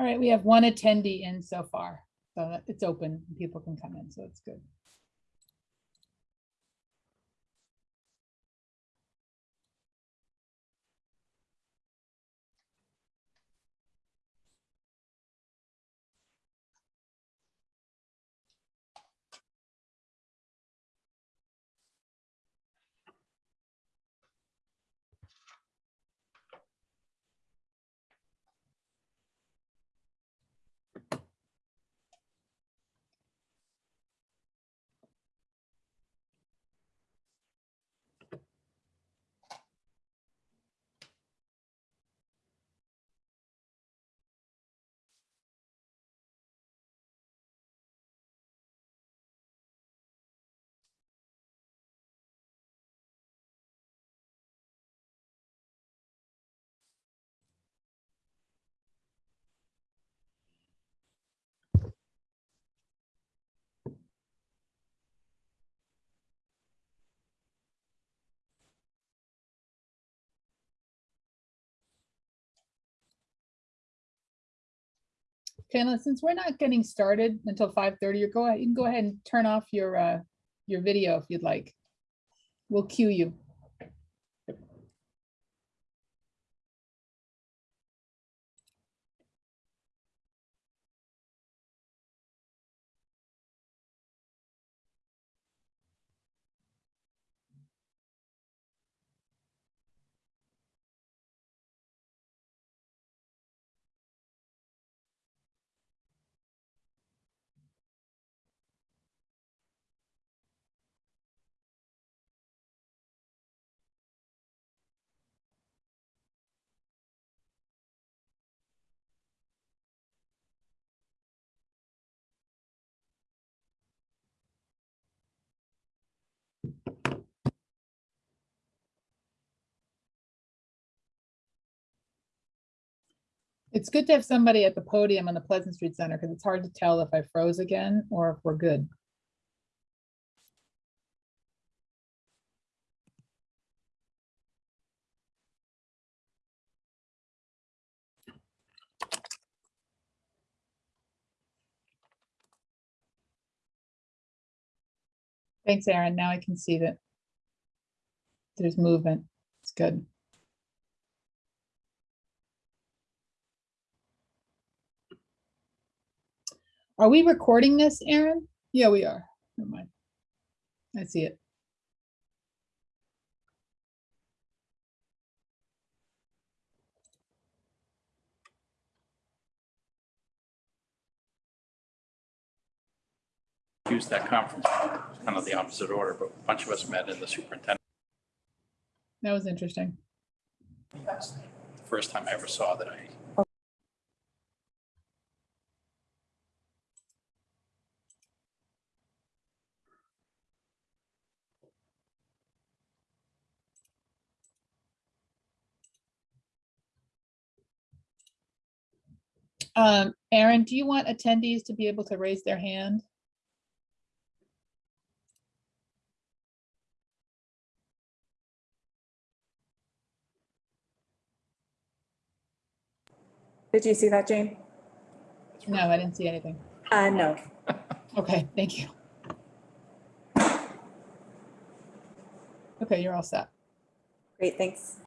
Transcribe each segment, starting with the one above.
All right, we have one attendee in so far, so it's open, people can come in, so it's good. Now since we're not getting started until five thirty, you go ahead, you can go ahead and turn off your, uh, your video if you'd like. We'll cue you. It's good to have somebody at the podium on the Pleasant Street Center because it's hard to tell if I froze again or if we're good. Thanks, Aaron. Now I can see that there's movement. It's good. Are we recording this, Aaron? Yeah, we are. Never mind. I see it. used that conference, kind of the opposite order, but a bunch of us met in the superintendent. That was interesting. The First time I ever saw that I, Um, Aaron, do you want attendees to be able to raise their hand? Did you see that, Jane? No, I didn't see anything. Uh, no. Okay, thank you. Okay, you're all set. Great, thanks.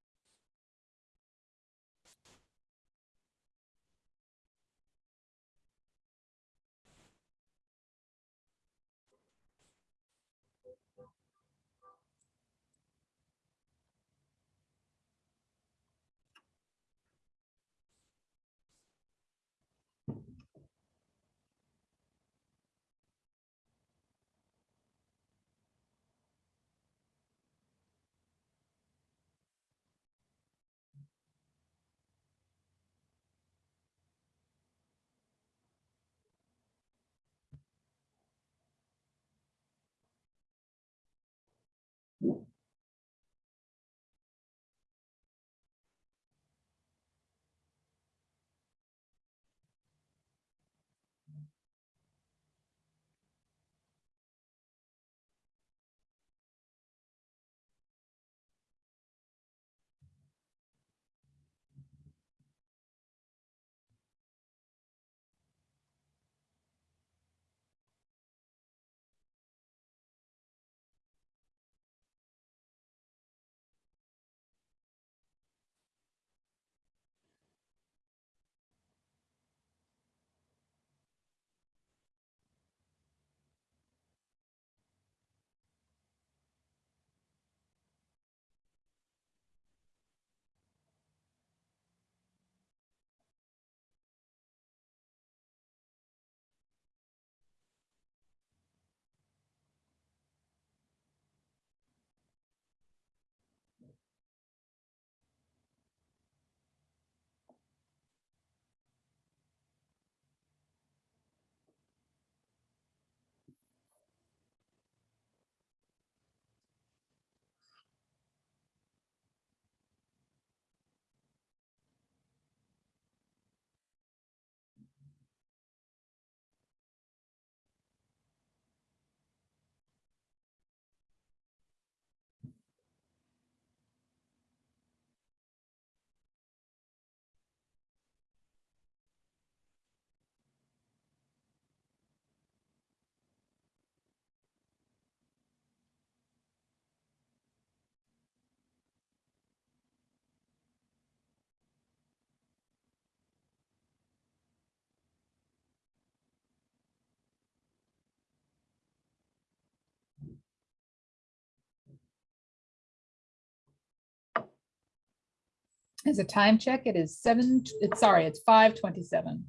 As a time check, it is seven, it's, sorry, it's five twenty-seven.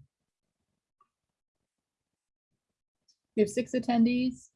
We have six attendees.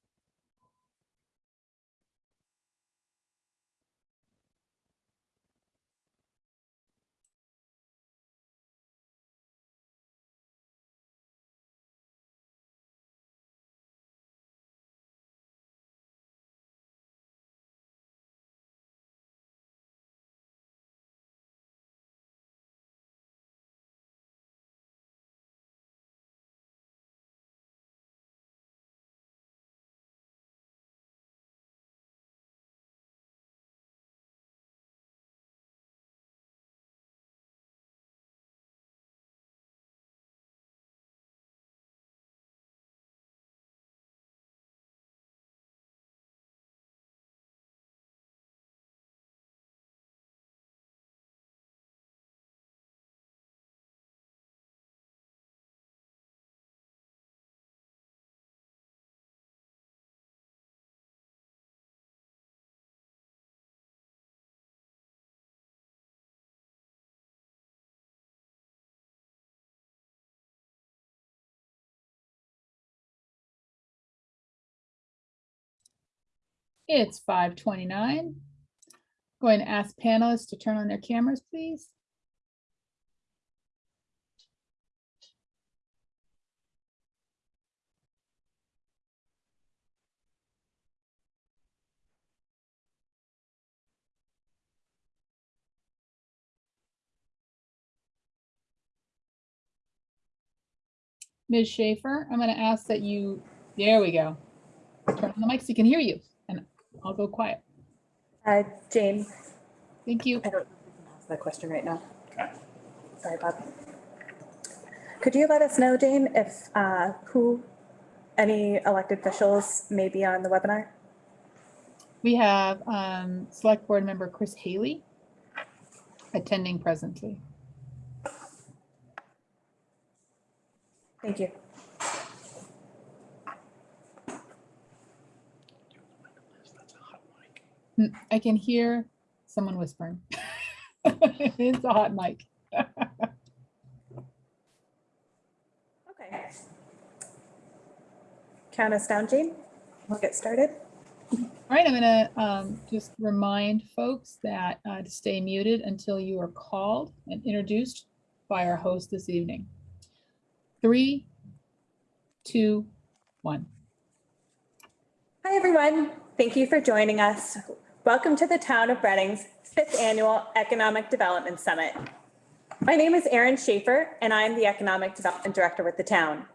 It's five twenty-nine. Going to ask panelists to turn on their cameras, please. Ms. Schaefer, I'm going to ask that you, there we go. Turn on the mic so you can hear you, and I'll go quiet. Uh, Jane, Thank you. I don't know if we can ask that question right now. Okay. Sorry, Bob. Could you let us know, Jane, if, uh, who, any elected officials may be on the webinar? We have um, Select Board Member Chris Haley attending presently. Thank you. That's a hot mic. Mm, I can hear someone whispering. It's a hot mic. Okay. Count us down, Jane. We'll get started. All right, I'm gonna um, just remind folks that uh, to stay muted until you are called and introduced by our host this evening. Three, two, one. Hi, everyone. Thank you for joining us. Welcome to the Town of Reading's fifth annual Economic Development Summit. My name is Erin Schaefer, and I'm the Economic Development Director with the town.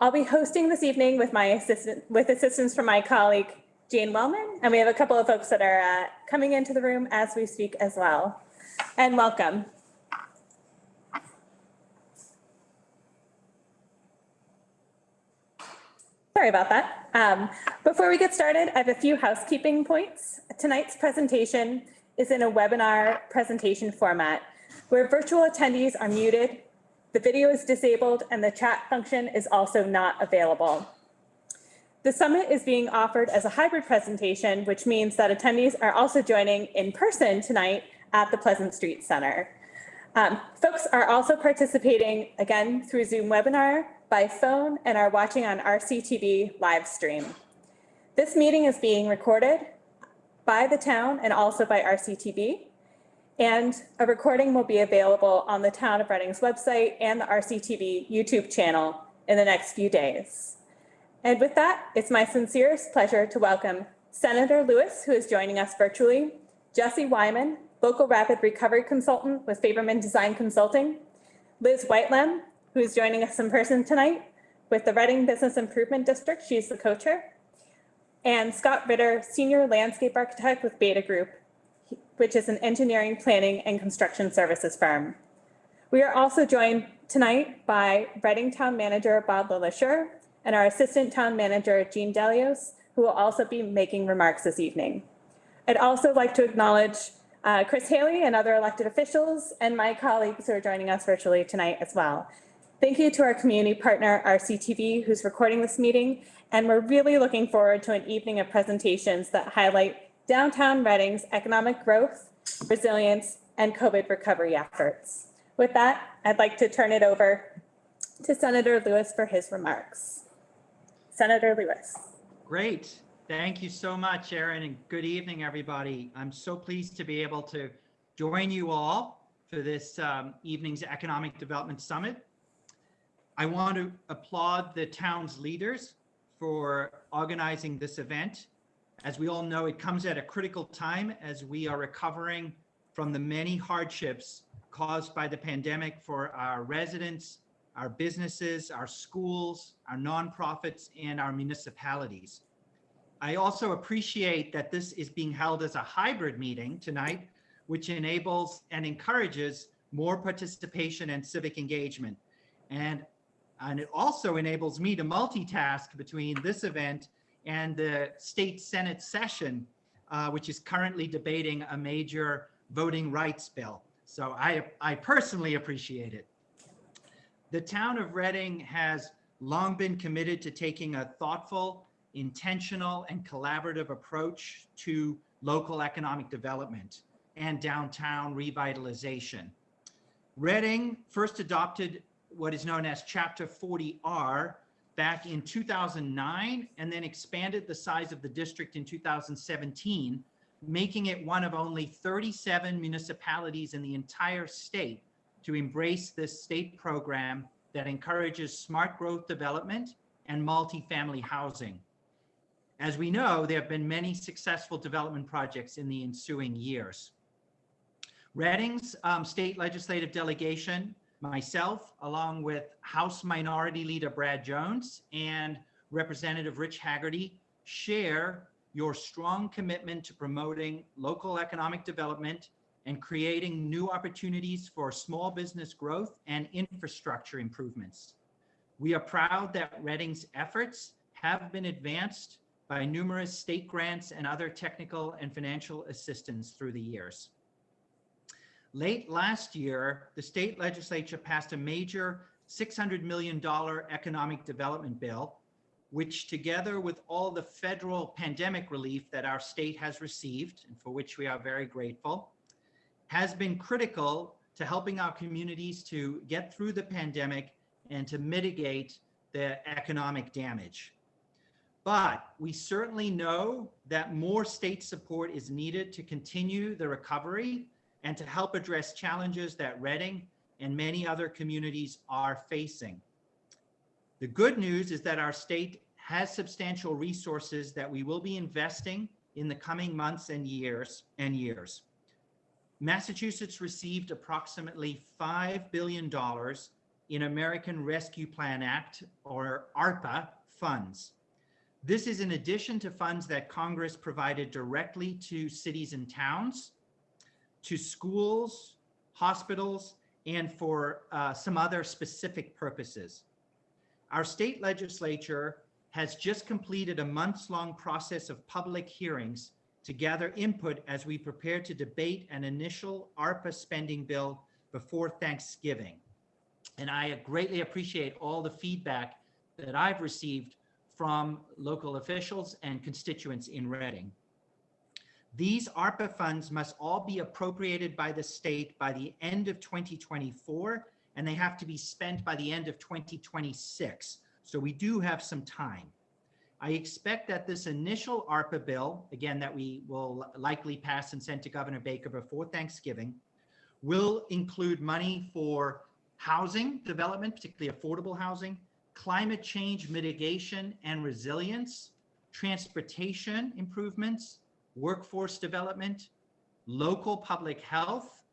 I'll be hosting this evening with my assistant, with assistance from my colleague Jane Wellman, and we have a couple of folks that are uh, coming into the room as we speak as well. And welcome. Sorry about that. Um, Before we get started, I have a few housekeeping points. Tonight's presentation is in a webinar presentation format where virtual attendees are muted, the video is disabled, and the chat function is also not available. The summit is being offered as a hybrid presentation, which means that attendees are also joining in person tonight at the Pleasant Street Center. Um, Folks are also participating, again, through Zoom webinar, by phone, and are watching on RCTV live stream. This meeting is being recorded by the town and also by RCTV. And a recording will be available on the Town of Reading's website and the RCTV YouTube channel in the next few days. And with that, it's my sincerest pleasure to welcome Senator Lewis, who is joining us virtually, Jesse Wyman, local rapid recovery consultant with Favermann Design Consulting, Liz Whitelem, who is joining us in person tonight with the Reading Business Improvement District. She's the co-chair. And Scott Ritter, senior landscape architect with Beta Group, which is an engineering, planning, and construction services firm. We are also joined tonight by Reading Town Manager Bob LeLacheur and our Assistant Town Manager Jean Delios, who will also be making remarks this evening. I'd also like to acknowledge uh, Chris Haley and other elected officials and my colleagues who are joining us virtually tonight as well. Thank you to our community partner, RCTV, who's recording this meeting, and we're really looking forward to an evening of presentations that highlight downtown Reading's economic growth, resilience, and COVID recovery efforts. With that, I'd like to turn it over to Senator Lewis for his remarks. Senator Lewis. Great. Thank you so much, Erin, and good evening, everybody. I'm so pleased to be able to join you all for this um, evening's Economic Development Summit. I want to applaud the town's leaders for organizing this event. As we all know, it comes at a critical time as we are recovering from the many hardships caused by the pandemic for our residents, our businesses, our schools, our nonprofits, and our municipalities. I also appreciate that this is being held as a hybrid meeting tonight, which enables and encourages more participation and civic engagement. And, and it also enables me to multitask between this event and the state senate session, uh, which is currently debating a major voting rights bill. So I, I personally appreciate it. The town of Reading has long been committed to taking a thoughtful, intentional, and collaborative approach to local economic development and downtown revitalization. Reading first adopted what is known as Chapter 40R back in 2009 and then expanded the size of the district in 2017, making it one of only 37 municipalities in the entire state to embrace this state program that encourages smart growth development and multifamily housing. As we know, there have been many successful development projects in the ensuing years. Reading's um, state legislative delegation, myself, along with House Minority Leader Brad Jones and Representative Rich Haggerty, share your strong commitment to promoting local economic development and creating new opportunities for small business growth and infrastructure improvements. We are proud that Reading's efforts have been advanced by numerous state grants and other technical and financial assistance through the years. Late last year, the state legislature passed a major $600 million economic development bill, which together with all the federal pandemic relief that our state has received, and for which we are very grateful, has been critical to helping our communities to get through the pandemic and to mitigate the economic damage. But we certainly know that more state support is needed to continue the recovery and to help address challenges that Reading and many other communities are facing. The good news is that our state has substantial resources that we will be investing in the coming months and years and years. Massachusetts received approximately $5 billion in American Rescue Plan Act or ARPA funds. This is in addition to funds that Congress provided directly to cities and towns, to schools, hospitals, and for uh, some other specific purposes. Our state legislature has just completed a months-long process of public hearings to gather input as we prepare to debate an initial ARPA spending bill before Thanksgiving. And I greatly appreciate all the feedback that I've received from local officials and constituents in Reading. These ARPA funds must all be appropriated by the state by the end of 2024, and they have to be spent by the end of 2026. So we do have some time. I expect that this initial ARPA bill, again, that we will likely pass and send to Governor Baker before Thanksgiving, will include money for housing development, particularly affordable housing, climate change mitigation and resilience, transportation improvements, workforce development, local public health,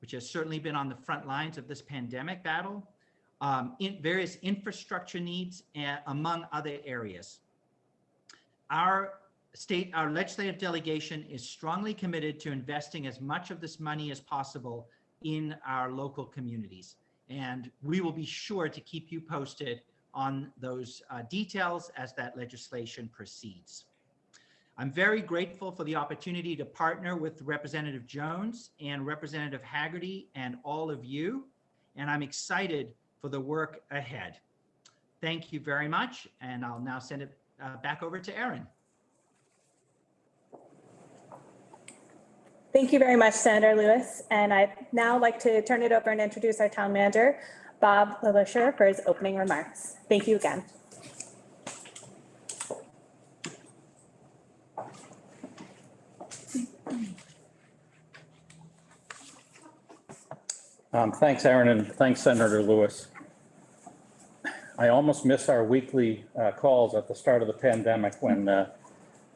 which has certainly been on the front lines of this pandemic battle, um, in various infrastructure needs, and among other areas our state, our legislative delegation is strongly committed to investing as much of this money as possible in our local communities. And we will be sure to keep you posted on those uh, details as that legislation proceeds. I'm very grateful for the opportunity to partner with Representative Jones and Representative Haggerty and all of you. And I'm excited for the work ahead. Thank you very much. And I'll now send it uh, back over to Erin. Thank you very much, Senator Lewis. And I'd now like to turn it over and introduce our town manager, Bob LeLacheur, for his opening remarks. Thank you again. Um, Thanks, Erin, and thanks, Senator Lewis. I almost miss our weekly uh, calls at the start of the pandemic when uh,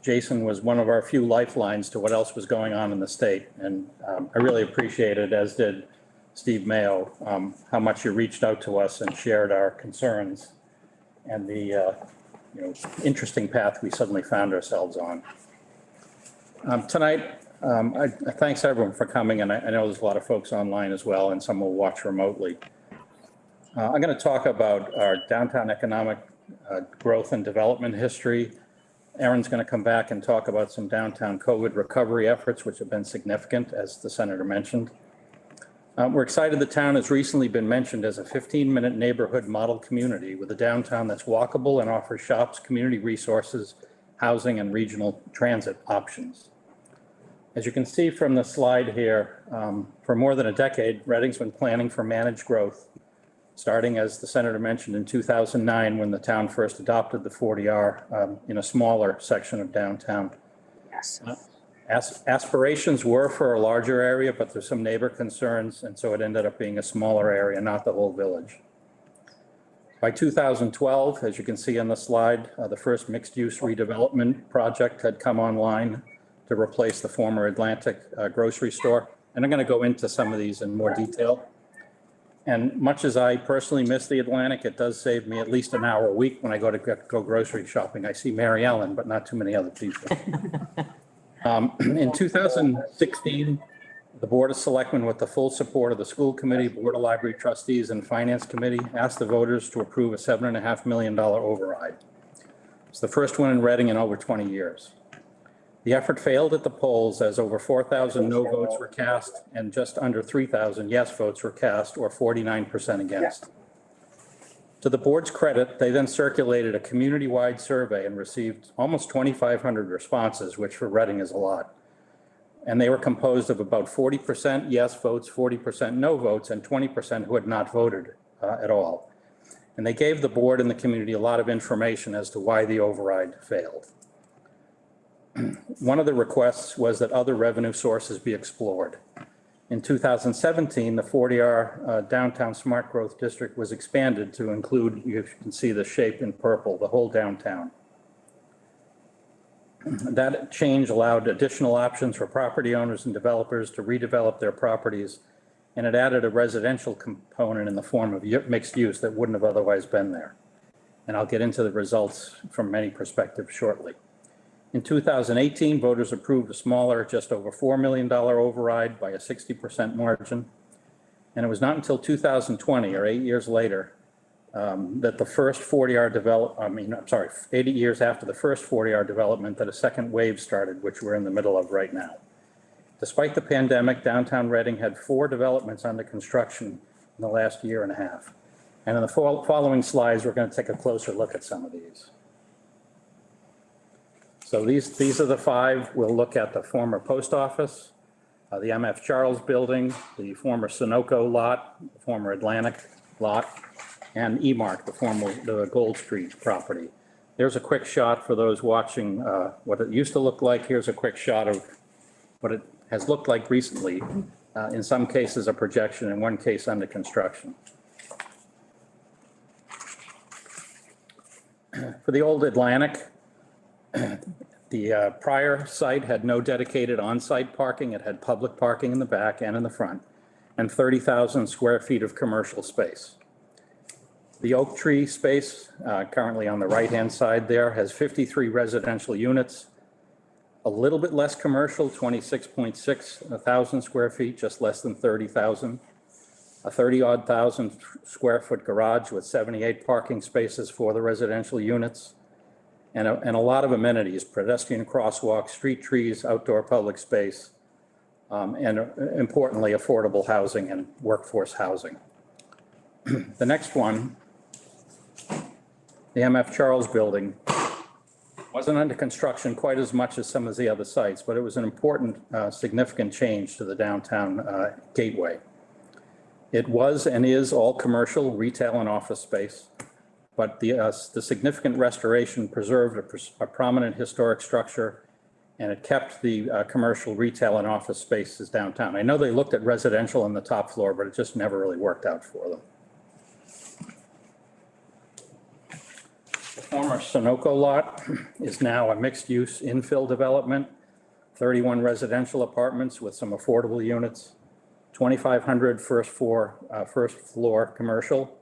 Jason was one of our few lifelines to what else was going on in the state. And um, I really appreciated, as did Steve Mayo, um, how much you reached out to us and shared our concerns and the, uh, you know, interesting path we suddenly found ourselves on. Um, Tonight, um, I, thanks everyone for coming, and I, I know there's a lot of folks online as well, and some will watch remotely. Uh, I'm going to talk about our downtown economic, uh, growth and development history. Erin's going to come back and talk about some downtown COVID recovery efforts, which have been significant, as the senator mentioned. Uh, we're excited the town has recently been mentioned as a 15-minute neighborhood model community with a downtown that's walkable and offers shops, community resources, housing, and regional transit options. As you can see from the slide here, um, for more than a decade, Reading's been planning for managed growth, starting, as the senator mentioned, in 2009, when the town first adopted the 40R um, in a smaller section of downtown. Yes. As- Aspirations were for a larger area, but there's some neighbor concerns, and so it ended up being a smaller area, not the whole village. By 2012, as you can see on the slide, uh, the first mixed-use redevelopment project had come online to replace the former Atlantic uh, grocery store. And I'm going to go into some of these in more detail. And much as I personally miss the Atlantic, it does save me at least an hour a week when I go to go- grocery shopping. I see Mary Ellen, but not too many other people. Um, In 2016, the Board of Selectmen, with the full support of the school committee, Board of Library Trustees, and Finance Committee, asked the voters to approve a seven and a half million dollar override. It's the first one in Reading in over 20 years. The effort failed at the polls as over 4,000 no votes were cast and just under 3,000 yes votes were cast, or 49% against. To the board's credit, they then circulated a community-wide survey and received almost 2,500 responses, which for Reading is a lot. And they were composed of about 40% yes votes, 40% no votes, and 20% who had not voted uh, at all. And they gave the board and the community a lot of information as to why the override failed. One of the requests was that other revenue sources be explored. In 2017, the 40R uh, Downtown Smart Growth District was expanded to include, you can see the shape in purple, the whole downtown. That change allowed additional options for property owners and developers to redevelop their properties, and it added a residential component in the form of mixed use that wouldn't have otherwise been there. And I'll get into the results from many perspectives shortly. In 2018, voters approved a smaller, just over $4 million override by a 60% margin. And it was not until 2020, or eight years later, um, that the first 40R develop, I mean, I'm sorry, 80 years after the first 40R development, that a second wave started, which we're in the middle of right now. Despite the pandemic, downtown Reading had four developments under construction in the last year and a half. And in the following slides, we're going to take a closer look at some of these. So these, these are the five. We'll look at the former post office, uh, the MF Charles Building, the former Sunoco lot, the former Atlantic lot, and E-Mark, the former, the Gold Street property. There's a quick shot for those watching, uh, what it used to look like. Here's a quick shot of what it has looked like recently. Uh, in some cases, a projection, in one case, under construction. For the old Atlantic, the uh, prior site had no dedicated on-site parking. It had public parking in the back and in the front, and 30,000 square feet of commercial space. The Oak Tree space, uh, currently on the right-hand side there, has 53 residential units, a little bit less commercial, 26.6 thousand square feet, just less than 30,000. A 30-odd thousand square foot garage with 78 parking spaces for the residential units. And a, and a lot of amenities, pedestrian crosswalks, street trees, outdoor public space, um, and importantly, affordable housing and workforce housing. The next one, the MF Charles Building, Wasn't under construction quite as much as some of the other sites, but it was an important, uh, significant change to the downtown uh, gateway. It was and is all commercial, retail and office space. But the, uh, the significant restoration preserved a a prominent historic structure and it kept the uh, commercial, retail and office spaces downtown. I know they looked at residential on the top floor, but it just never really worked out for them. The former Sunoco lot is now a mixed-use infill development, 31 residential apartments with some affordable units, 2,500 first floor, uh, first floor commercial,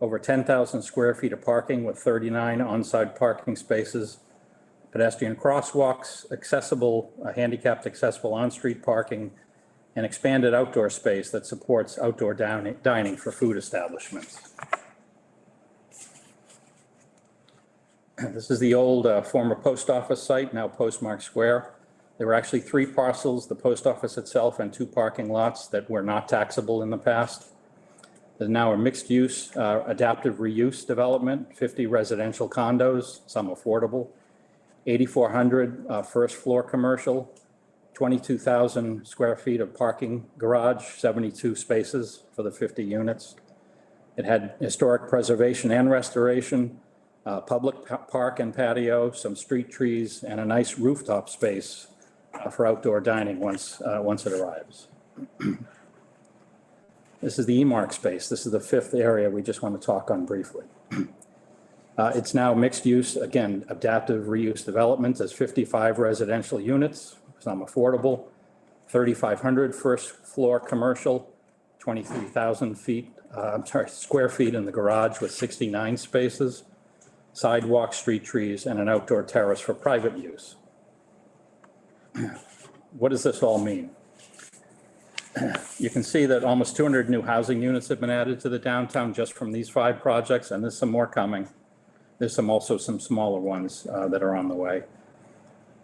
over 10,000 square feet of parking with 39 on-site parking spaces, pedestrian crosswalks, accessible, uh, handicapped accessible on-street parking, and expanded outdoor space that supports outdoor dining for food establishments. This is the old uh, former post office site, now Postmark Square. There were actually three parcels, the post office itself and two parking lots that were not taxable in the past. There's now a mixed-use, uh, adaptive reuse development, 50 residential condos, some affordable, 8,400 uh, first floor commercial, 22,000 square feet of parking garage, 72 spaces for the 50 units. It had historic preservation and restoration, uh, public pa- park and patio, some street trees, and a nice rooftop space uh, for outdoor dining once, uh, once it arrives. This is the E-Mark space. This is the fifth area we just want to talk on briefly. Uh, It's now mixed use, again, adaptive reuse development. There's 55 residential units, some affordable, 3,500 first floor commercial, 23,000 feet, uh, I'm sorry, square feet in the garage with 69 spaces, sidewalk, street trees, and an outdoor terrace for private use. What does this all mean? You can see that almost 200 new housing units have been added to the downtown just from these five projects, and there's some more coming. There's some, also some smaller ones uh, that are on the way.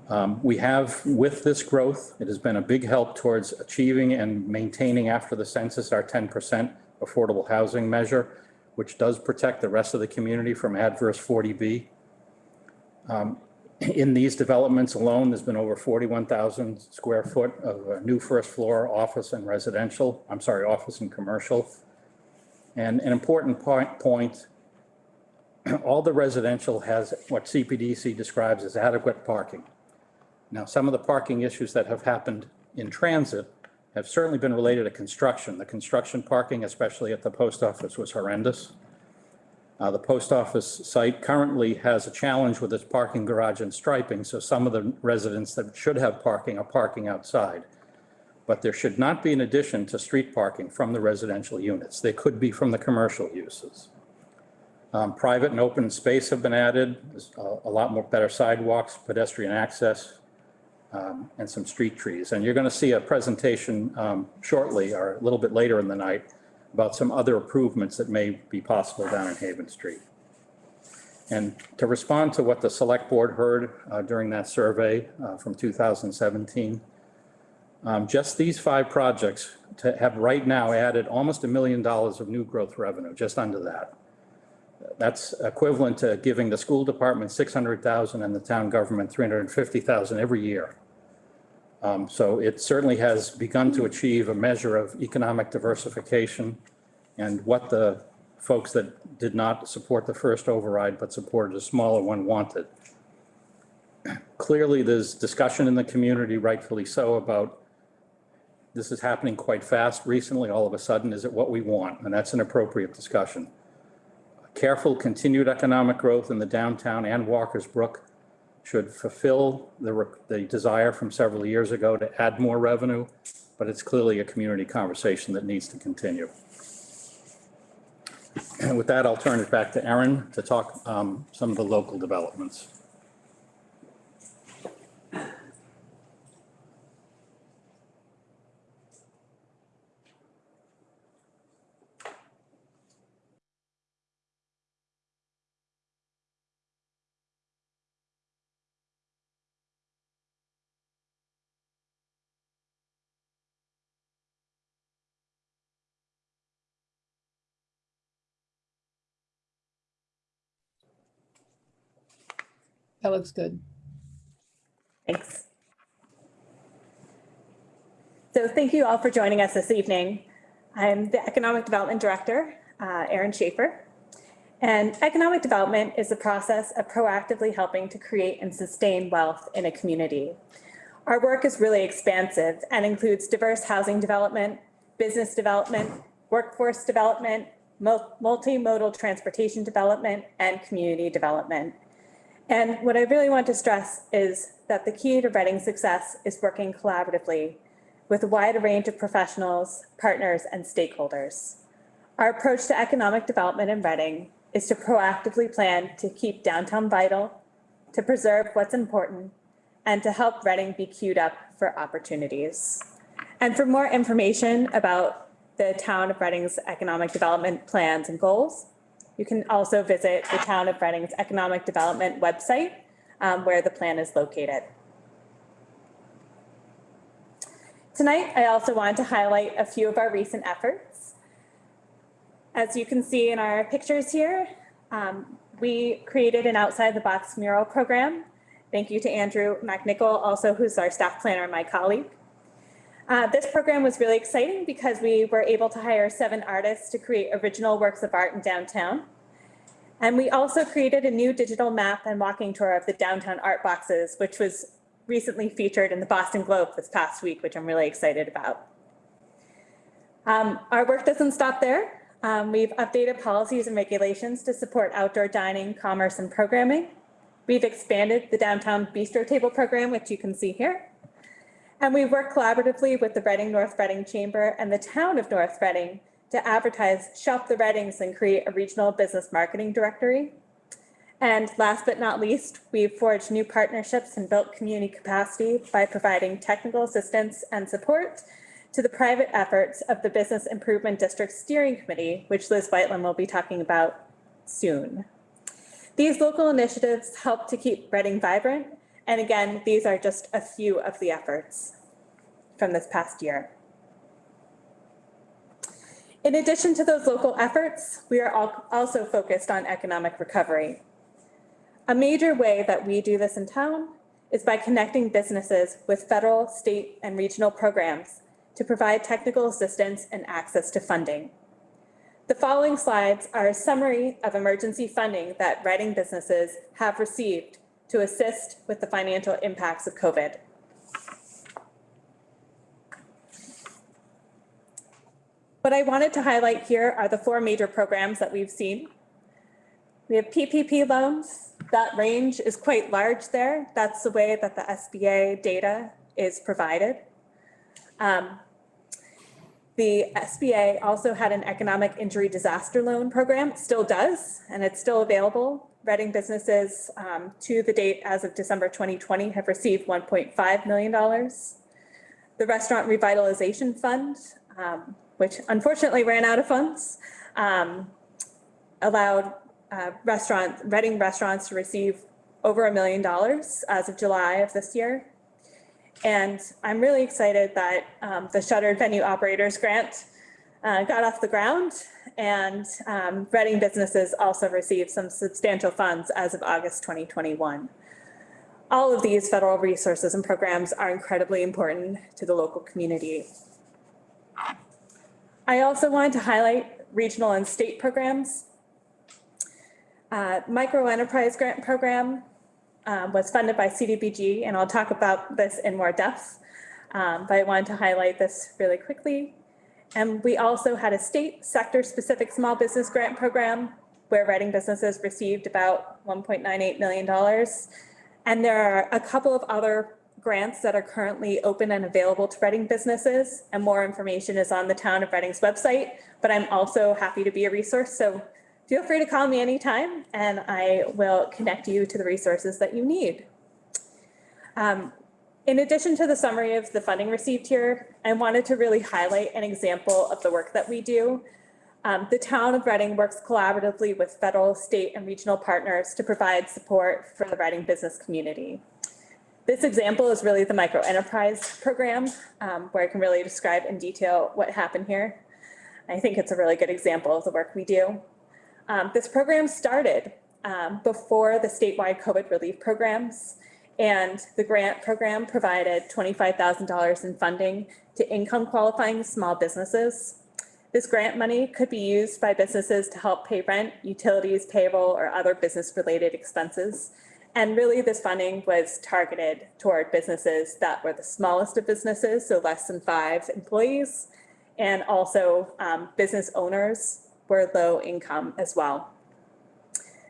Um, We have, with this growth, it has been a big help towards achieving and maintaining after the census our 10% affordable housing measure, which does protect the rest of the community from adverse 40B. Um, In these developments alone, there's been over 41,000 square foot of uh, new first floor office and residential, I'm sorry, office and commercial. And an important point, point, all the residential has what CPDC describes as adequate parking. Now, some of the parking issues that have happened in transit have certainly been related to construction. The construction parking, especially at the post office, was horrendous. Uh, The post office site currently has a challenge with its parking garage and striping, so some of the residents that should have parking are parking outside. But there should not be an addition to street parking from the residential units. They could be from the commercial uses. Um, Private and open space have been added, a a lot more better sidewalks, pedestrian access, um, and some street trees. And you're going to see a presentation um, shortly, or a little bit later in the night, about some other improvements that may be possible down in Haven Street. And to respond to what the select board heard uh, during that survey uh, from 2017, um, just these five projects to have right now added almost a million dollars of new growth revenue, just under that. That's equivalent to giving the school department 600,000 and the town government 350,000 every year. Um, So it certainly has begun to achieve a measure of economic diversification and what the folks that did not support the first override but supported a smaller one wanted. Clearly, there's discussion in the community, rightfully so, about this is happening quite fast recently, all of a sudden, is it what we want? And that's an appropriate discussion. Careful continued economic growth in the downtown and Walker's Brook should fulfill the, the desire from several years ago to add more revenue, but it's clearly a community conversation that needs to continue. And with that, I'll turn it back to Erin to talk um, some of the local developments. That looks good. Thanks. So thank you all for joining us this evening. I'm the Economic Development Director, uh, Erin Schaefer. And economic development is the process of proactively helping to create and sustain wealth in a community. Our work is really expansive and includes diverse housing development, business development, workforce development, mul- multimodal transportation development, and community development. And what I really want to stress is that the key to Reading's success is working collaboratively with a wide range of professionals, partners, and stakeholders. Our approach to economic development in Reading is to proactively plan to keep downtown vital, to preserve what's important, and to help Reading be queued up for opportunities. And for more information about the town of Reading's economic development plans and goals, you can also visit the town of Reading's economic development website, um, where the plan is located. Tonight, I also wanted to highlight a few of our recent efforts. As you can see in our pictures here, um, we created an outside the box mural program. Thank you to Andrew McNichol, also who's our staff planner and my colleague. Uh, this program was really exciting because we were able to hire seven artists to create original works of art in downtown. And we also created a new digital map and walking tour of the downtown art boxes, which was recently featured in the Boston Globe this past week, which I'm really excited about. Um, our work doesn't stop there. Um, we've updated policies and regulations to support outdoor dining, commerce, and programming. We've expanded the downtown bistro table program, which you can see here. And we work collaboratively with the Reading North Reading Chamber and the town of North Reading to advertise Shop the Readings and create a regional business marketing directory. And last but not least, we've forged new partnerships and built community capacity by providing technical assistance and support to the private efforts of the Business Improvement District Steering Committee, which Liz Whiteland will be talking about soon. These local initiatives help to keep Reading vibrant. And again, these are just a few of the efforts from this past year. In addition to those local efforts, we are also focused on economic recovery. A major way that we do this in town is by connecting businesses with federal, state, and regional programs to provide technical assistance and access to funding. The following slides are a summary of emergency funding that Reading businesses have received to assist with the financial impacts of COVID. What I wanted to highlight here are the four major programs that we've seen. We have PPP loans. That range is quite large there. That's the way that the SBA data is provided. Um, The SBA also had an economic injury disaster loan program, still does, and it's still available. Reading businesses um, to the date as of December 2020 have received $1.5 million. The Restaurant Revitalization Fund, um, which unfortunately ran out of funds, um, allowed uh, restaurant, Reading restaurants to receive over a million dollars as of July of this year. And I'm really excited that um, the Shuttered Venue Operators Grant uh, got off the ground and um, Reading businesses also received some substantial funds as of August 2021. All of these federal resources and programs are incredibly important to the local community. I also wanted to highlight regional and state programs. Uh, Micro Enterprise Grant Program um, was funded by CDBG, and I'll talk about this in more depth. Um, but I wanted to highlight this really quickly. And we also had a state sector-specific small business grant program where Reading businesses received about $1.98 million. And there are a couple of other grants that are currently open and available to Reading businesses. And more information is on the town of Reading's website, but I'm also happy to be a resource. So feel free to call me anytime and I will connect you to the resources that you need. Um, in addition to the summary of the funding received here, I wanted to really highlight an example of the work that we do. Um, the town of Reading works collaboratively with federal, state, and regional partners to provide support for the Reading business community. This example is really the micro enterprise program, um, where I can really describe in detail what happened here. I think it's a really good example of the work we do. Um, this program started um, before the statewide COVID relief programs. And the grant program provided $25,000 in funding to income qualifying small businesses. This grant money could be used by businesses to help pay rent, utilities, payroll, or other business-related expenses. And really, this funding was targeted toward businesses that were the smallest of businesses, so less than five employees, and also um, business owners were low income as well.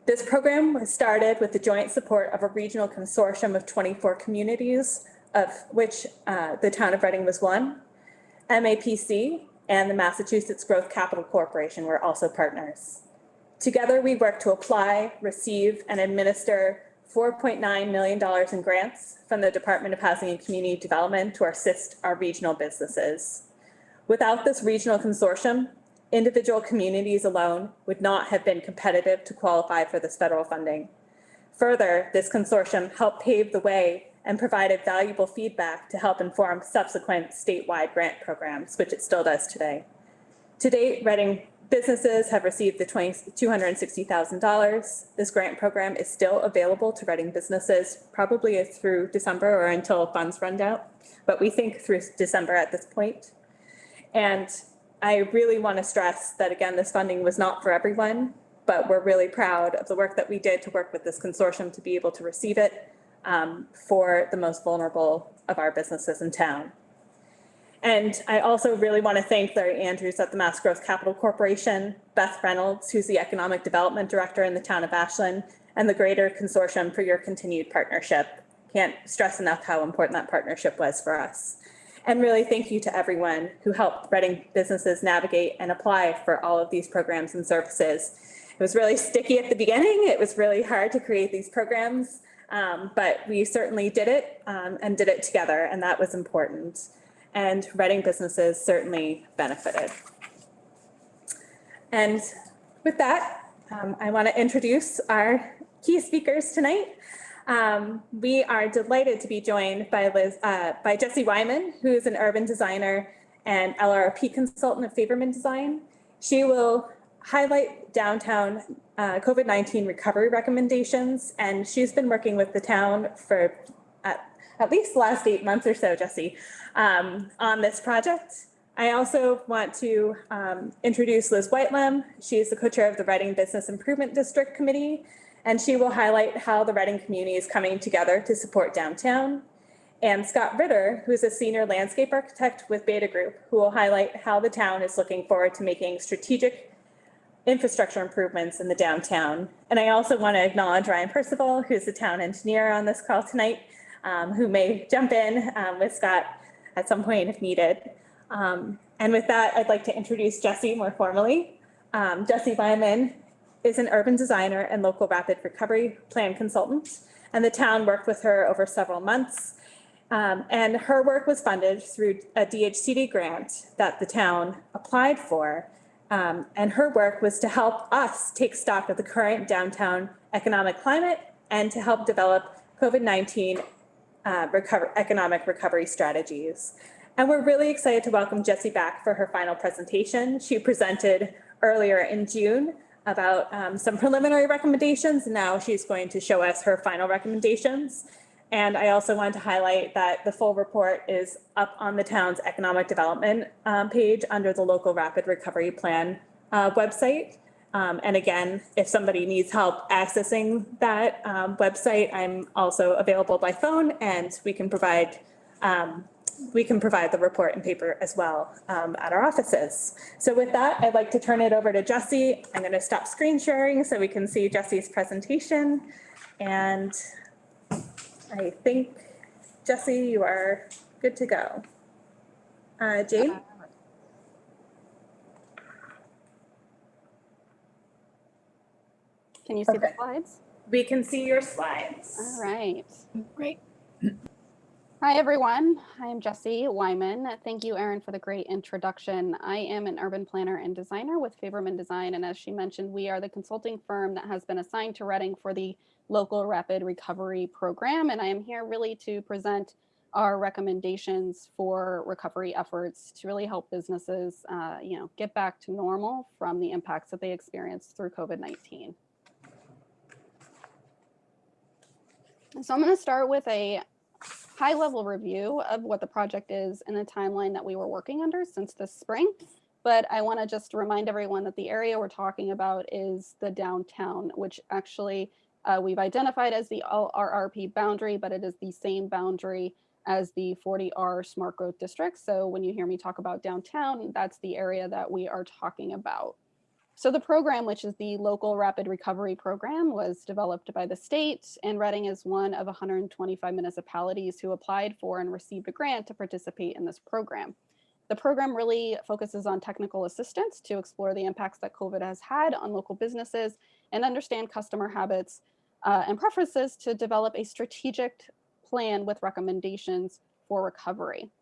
This program was started with the joint support of a regional consortium of 24 communities, of which uh, the town of Reading was one. MAPC and the Massachusetts Growth Capital Corporation were also partners. Together, we worked to apply, receive, and administer $4.9 million in grants from the Department of Housing and Community Development to assist our regional businesses. Without this regional consortium, individual communities alone would not have been competitive to qualify for this federal funding. Further, this consortium helped pave the way and provided valuable feedback to help inform subsequent statewide grant programs, which it still does today. To date, Reading businesses have received the 20 $260,000. This grant program is still available to Reading businesses, probably through December or until funds run out, but we think through December at this point. And I really want to stress that, again, this funding was not for everyone, but we're really proud of the work that we did to work with this consortium to be able to receive it um, for the most vulnerable of our businesses in town. And I also really want to thank Larry Andrews at the Mass Growth Capital Corporation, Beth Reynolds, who's the Economic Development Director in the town of Ashland, and the Greater Consortium for your continued partnership. Can't stress enough how important that partnership was for us. And really thank you to everyone who helped Reading businesses navigate and apply for all of these programs and services. It was really sticky at the beginning. It was really hard to create these programs, um, but we certainly did it um, and did it together, and that was important. And Reading businesses certainly benefited. And with that, um, I want to introduce our key speakers tonight. Um, we are delighted to be joined by Liz, uh, by Jessie Wyman, who is an urban designer and LRP consultant at Favermann Design. She will highlight downtown uh, COVID-19 recovery recommendations, and she's been working with the town for at, at least the last eight months or so, Jesse, um, on this project. I also want to um, introduce Liz Whitelam. She's the co-chair of the Reading Business Improvement District Committee, and she will highlight how the Reading community is coming together to support downtown. And Scott Ritter, who's a senior landscape architect with Beta Group, who will highlight how the town is looking forward to making strategic infrastructure improvements in the downtown. And I also want to acknowledge Ryan Percival, who's the town engineer on this call tonight, um, who may jump in um, with Scott at some point if needed. Um, and with that, I'd like to introduce Jesse more formally. Um, Jessie Wyman is an urban designer and local rapid recovery plan consultant, and the town worked with her over several months. Um, and her work was funded through a DHCD grant that the town applied for. Um, and her work was to help us take stock of the current downtown economic climate and to help develop COVID-19 uh, recover, economic recovery strategies. And we're really excited to welcome Jessie back for her final presentation. She presented earlier in June about um, some preliminary recommendations. Now she's going to show us her final recommendations. And I also wanted to highlight that the full report is up on the town's economic development um, page under the local rapid recovery plan uh, website. Um, and again, if somebody needs help accessing that um, website, I'm also available by phone and we can provide um, we can provide the report in paper as well um, at our offices. So with that, I'd like to turn it over to Jesse. I'm going to stop screen sharing so we can see Jesse's presentation. And I think, Jesse, you are good to go. Uh, Jane? Can you see the slides? We can see your slides. All right. Great. Hi, everyone. I am Jessie Wyman. Thank you, Erin, for the great introduction. I am an urban planner and designer with Favermann Design. And as she mentioned, we are the consulting firm that has been assigned to Reading for the local rapid recovery program. And I am here really to present our recommendations for recovery efforts to really help businesses, uh, you know, get back to normal from the impacts that they experienced through COVID-19. So I'm going to start with a high level review of what the project is and the timeline that we were working under since this spring. But I want to just remind everyone that the area we're talking about is the downtown, which actually uh, we've identified as the RRP boundary, but it is the same boundary as the 40R smart growth district. So when you hear me talk about downtown, that's the area that we are talking about. So the program, which is the local rapid recovery program, was developed by the state and Reading is one of 125 municipalities who applied for and received a grant to participate in this program. The program really focuses on technical assistance to explore the impacts that COVID has had on local businesses and understand customer habits uh, and preferences to develop a strategic plan with recommendations for recovery.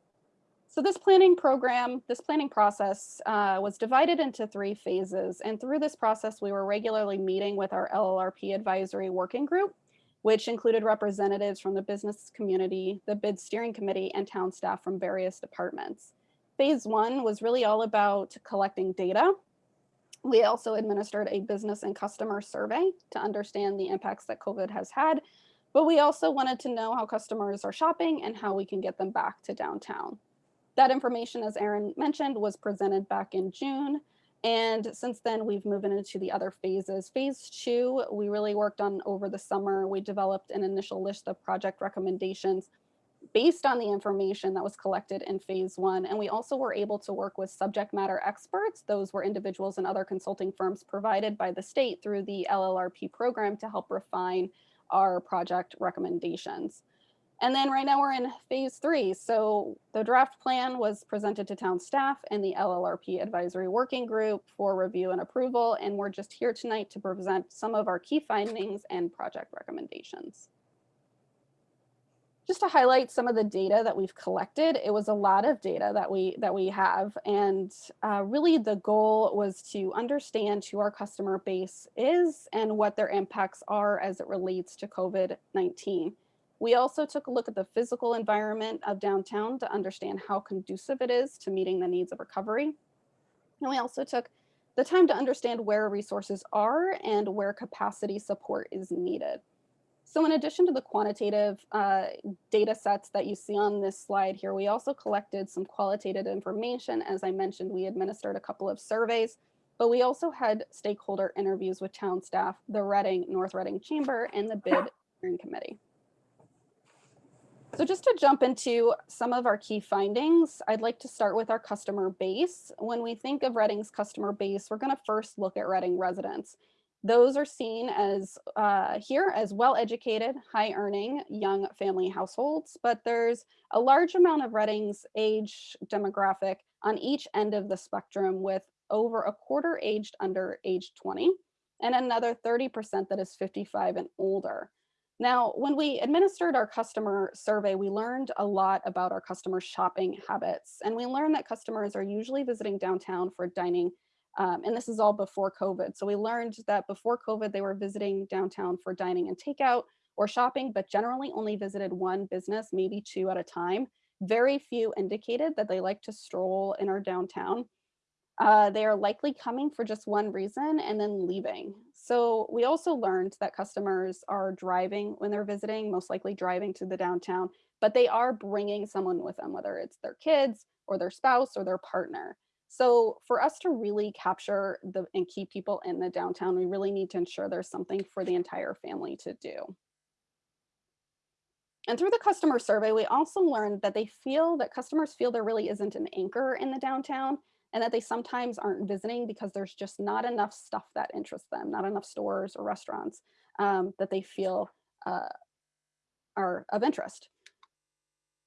So this planning program, this planning process uh, was divided into three phases. And through this process, we were regularly meeting with our LRRP advisory working group, which included representatives from the business community, the bid steering committee, and town staff from various departments. Phase one was really all about collecting data. We also administered a business and customer survey to understand the impacts that COVID has had, but we also wanted to know how customers are shopping and how we can get them back to downtown. That information, as Erin mentioned, was presented back in June. And since then, we've moved into the other phases. Phase two, we really worked on over the summer. We developed an initial list of project recommendations based on the information that was collected in phase one. And we also were able to work with subject matter experts. Those were individuals and other consulting firms provided by the state through the LRRP program to help refine our project recommendations. And then right now we're in phase three. So the draft plan was presented to town staff and the LRRP advisory working group for review and approval. And we're just here tonight to present some of our key findings and project recommendations. Just to highlight some of the data that we've collected, it was a lot of data that we that we have. And uh, really the goal was to understand who our customer base is and what their impacts are as it relates to COVID-19. We also took a look at the physical environment of downtown to understand how conducive it is to meeting the needs of recovery. And we also took the time to understand where resources are and where capacity support is needed. So in addition to the quantitative uh, data sets that you see on this slide here, we also collected some qualitative information. As I mentioned, we administered a couple of surveys, but we also had stakeholder interviews with town staff, the Reading, North Reading Chamber, and the bid steering committee. So just to jump into some of our key findings, I'd like to start with our customer base. When we think of Reading's customer base, we're going to first look at Reading residents. Those are seen as uh, here as well-educated, high-earning young family households, but there's a large amount of Reading's age demographic on each end of the spectrum with over a quarter aged under age 20 and another 30% that is 55 and older. Now, when we administered our customer survey, we learned a lot about our customer shopping habits. And we learned that customers are usually visiting downtown for dining. Um, and this is all before COVID. So we learned that before COVID, they were visiting downtown for dining and takeout or shopping, but generally only visited one business, maybe two at a time. Very few indicated that they like to stroll in our downtown. Uh, they are likely coming for just one reason and then leaving. So we also learned that customers are driving when they're visiting, most likely driving to the downtown, but they are bringing someone with them, whether it's their kids or their spouse or their partner. So for us to really capture the and keep people in the downtown, we really need to ensure there's something for the entire family to do. And through the customer survey, we also learned that they feel that customers feel there really isn't an anchor in the downtown and that they sometimes aren't visiting because there's just not enough stuff that interests them, not enough stores or restaurants um, that they feel uh, are of interest.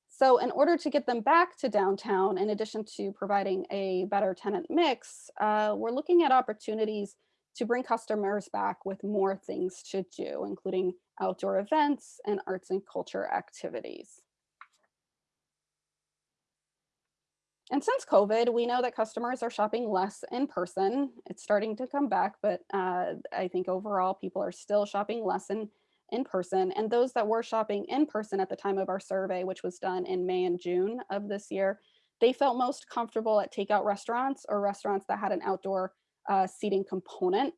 So in order to get them back to downtown, in addition to providing a better tenant mix, uh, we're looking at opportunities to bring customers back with more things to do, including outdoor events and arts and culture activities. And since COVID, we know that customers are shopping less in person. It's starting to come back, but uh, I think overall people are still shopping less in, in person. And those that were shopping in person at the time of our survey, which was done in May and June of this year, they felt most comfortable at takeout restaurants or restaurants that had an outdoor uh, seating component.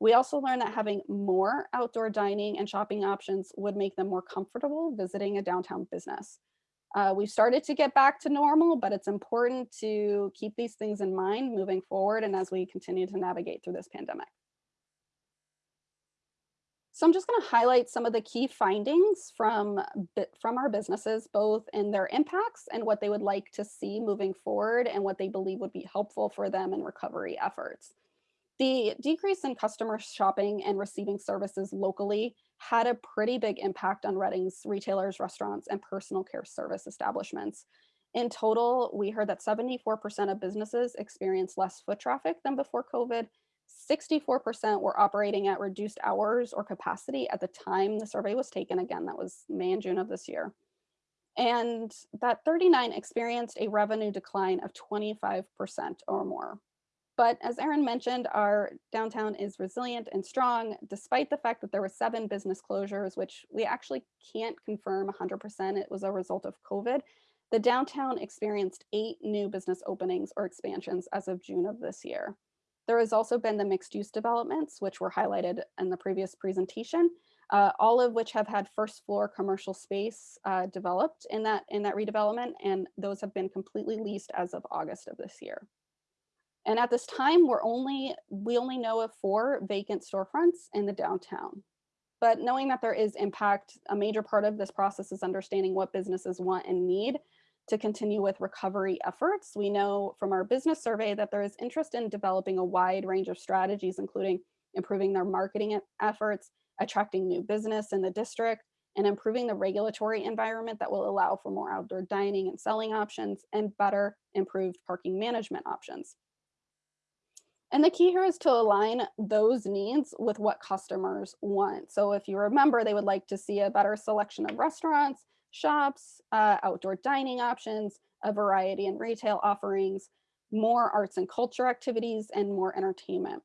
We also learned that having more outdoor dining and shopping options would make them more comfortable visiting a downtown business. Uh, we've started to get back to normal, but it's important to keep these things in mind moving forward and as we continue to navigate through this pandemic. So I'm just going to highlight some of the key findings from, from our businesses, both in their impacts and what they would like to see moving forward and what they believe would be helpful for them in recovery efforts. The decrease in customer shopping and receiving services locally had a pretty big impact on Reading's retailers, restaurants, and personal care service establishments. In total, we heard that 74% of businesses experienced less foot traffic than before COVID. 64% were operating at reduced hours or capacity at the time the survey was taken. Again, that was May and June of this year. And that 39 experienced a revenue decline of 25% or more. But as Erin mentioned, our downtown is resilient and strong, despite the fact that there were seven business closures, which we actually can't confirm 100% it was a result of COVID. The downtown experienced eight new business openings or expansions as of June of this year. There has also been the mixed use developments, which were highlighted in the previous presentation, uh, all of which have had first floor commercial space uh, developed in that, in that redevelopment, and those have been completely leased as of August of this year. And at this time, we're only, we only know of four vacant storefronts in the downtown. But knowing that there is impact, a major part of this process is understanding what businesses want and need to continue with recovery efforts. We know from our business survey that there is interest in developing a wide range of strategies, including improving their marketing efforts, attracting new business in the district, and improving the regulatory environment that will allow for more outdoor dining and selling options and better improved parking management options. And the key here is to align those needs with what customers want. So if you remember, they would like to see a better selection of restaurants, shops, uh, outdoor dining options, a variety in retail offerings, more arts and culture activities, and more entertainment.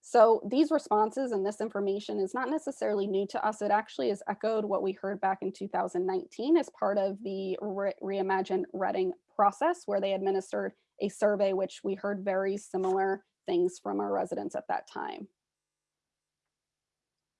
So these responses and this information is not necessarily new to us. It actually has echoed what we heard back in 2019 as part of the Re- Reimagine Reading process, where they administered a survey, which we heard very similar things from our residents at that time.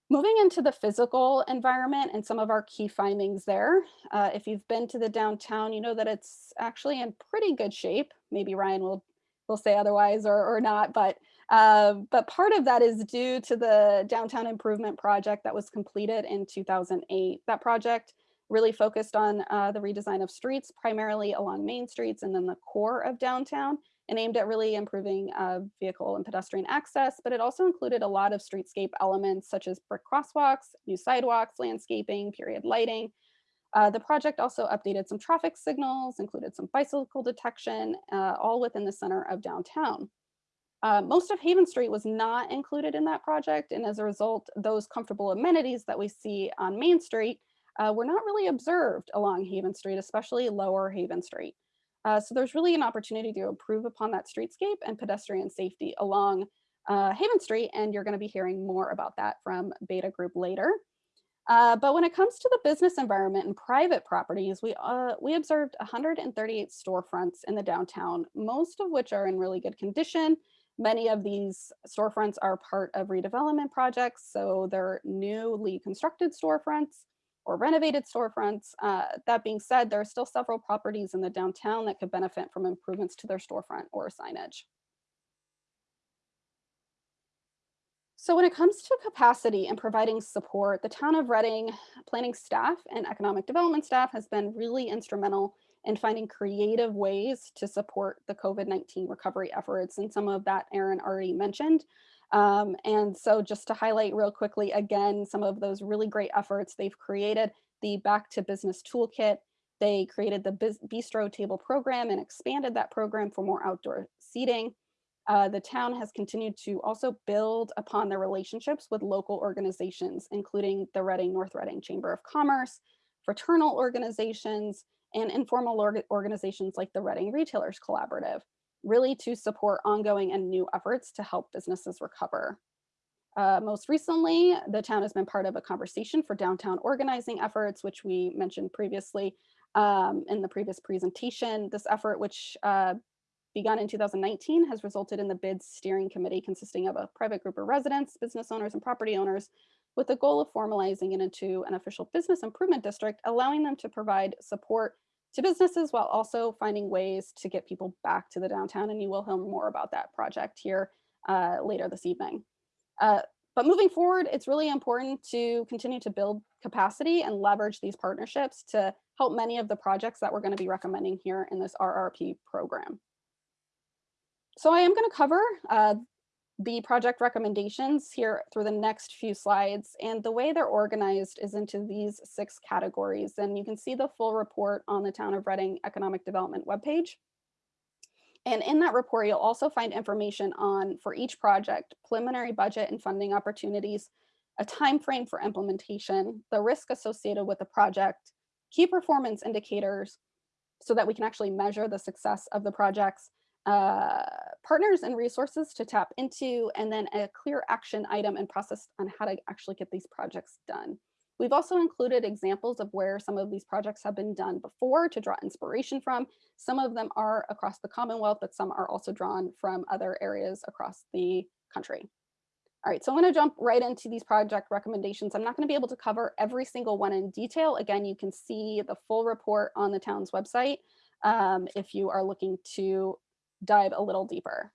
Moving into the physical environment and some of our key findings there. Uh, if you've been to the downtown, you know that it's actually in pretty good shape. Maybe Ryan will will say otherwise or, or not, but uh, but part of that is due to the downtown improvement project that was completed in 2008. That project really focused on uh, the redesign of streets, primarily along main streets and then the core of downtown and aimed at really improving uh, vehicle and pedestrian access, but it also included a lot of streetscape elements such as brick crosswalks, new sidewalks, landscaping, period lighting. Uh, the project also updated some traffic signals, included some bicycle detection, uh, all within the center of downtown. Uh, most of Haven Street was not included in that project, and as a result, those comfortable amenities that we see on Main Street uh, were not really observed along Haven Street, especially lower Haven Street. Uh, so there's really an opportunity to improve upon that streetscape and pedestrian safety along uh, Haven Street, and you're going to be hearing more about that from Beta Group later. Uh, but when it comes to the business environment and private properties, we uh, we observed 138 storefronts in the downtown, most of which are in really good condition. Many of these storefronts are part of redevelopment projects, so they're newly constructed storefronts or renovated storefronts. Uh, that being said, there are still several properties in the downtown that could benefit from improvements to their storefront or signage. So when it comes to capacity and providing support, the town of Reading planning staff and economic development staff has been really instrumental in finding creative ways to support the COVID-19 recovery efforts. And some of that Erin already mentioned. Um, and so just to highlight real quickly, again, some of those really great efforts, they've created the Back to Business Toolkit. They created the Bistro Table program and expanded that program for more outdoor seating. Uh, the town has continued to also build upon their relationships with local organizations, including the Reading North Reading Chamber of Commerce, fraternal organizations, and informal org organizations like the Reading Retailers Collaborative really to support ongoing and new efforts to help businesses recover. Uh, most recently, the town has been part of a conversation for downtown organizing efforts, which we mentioned previously um, in the previous presentation. This effort, which uh, begun in 2019 has resulted in the bid steering committee consisting of a private group of residents, business owners, and property owners with the goal of formalizing it into an official business improvement district, allowing them to provide support to businesses while also finding ways to get people back to the downtown. And you will hear more about that project here uh, later this evening. Uh, but moving forward, it's really important to continue to build capacity and leverage these partnerships to help many of the projects that we're going to be recommending here in this RRP program. So I am going to cover uh, the project recommendations here through the next few slides. And the way they're organized is into these six categories. And you can see the full report on the Town of Reading Economic Development webpage. And in that report, you'll also find information on, for each project, preliminary budget and funding opportunities, a time frame for implementation, the risk associated with the project, key performance indicators, so that we can actually measure the success of the projects, uh, partners and resources to tap into, and then a clear action item and process on how to actually get these projects done. We've also included examples of where some of these projects have been done before to draw inspiration from. Some of them are across the Commonwealth, but some are also drawn from other areas across the country. All right, so I'm going to jump right into these project recommendations. I'm not going to be able to cover every single one in detail. Again, you can see the full report on the town's website um, if you are looking to dive a little deeper.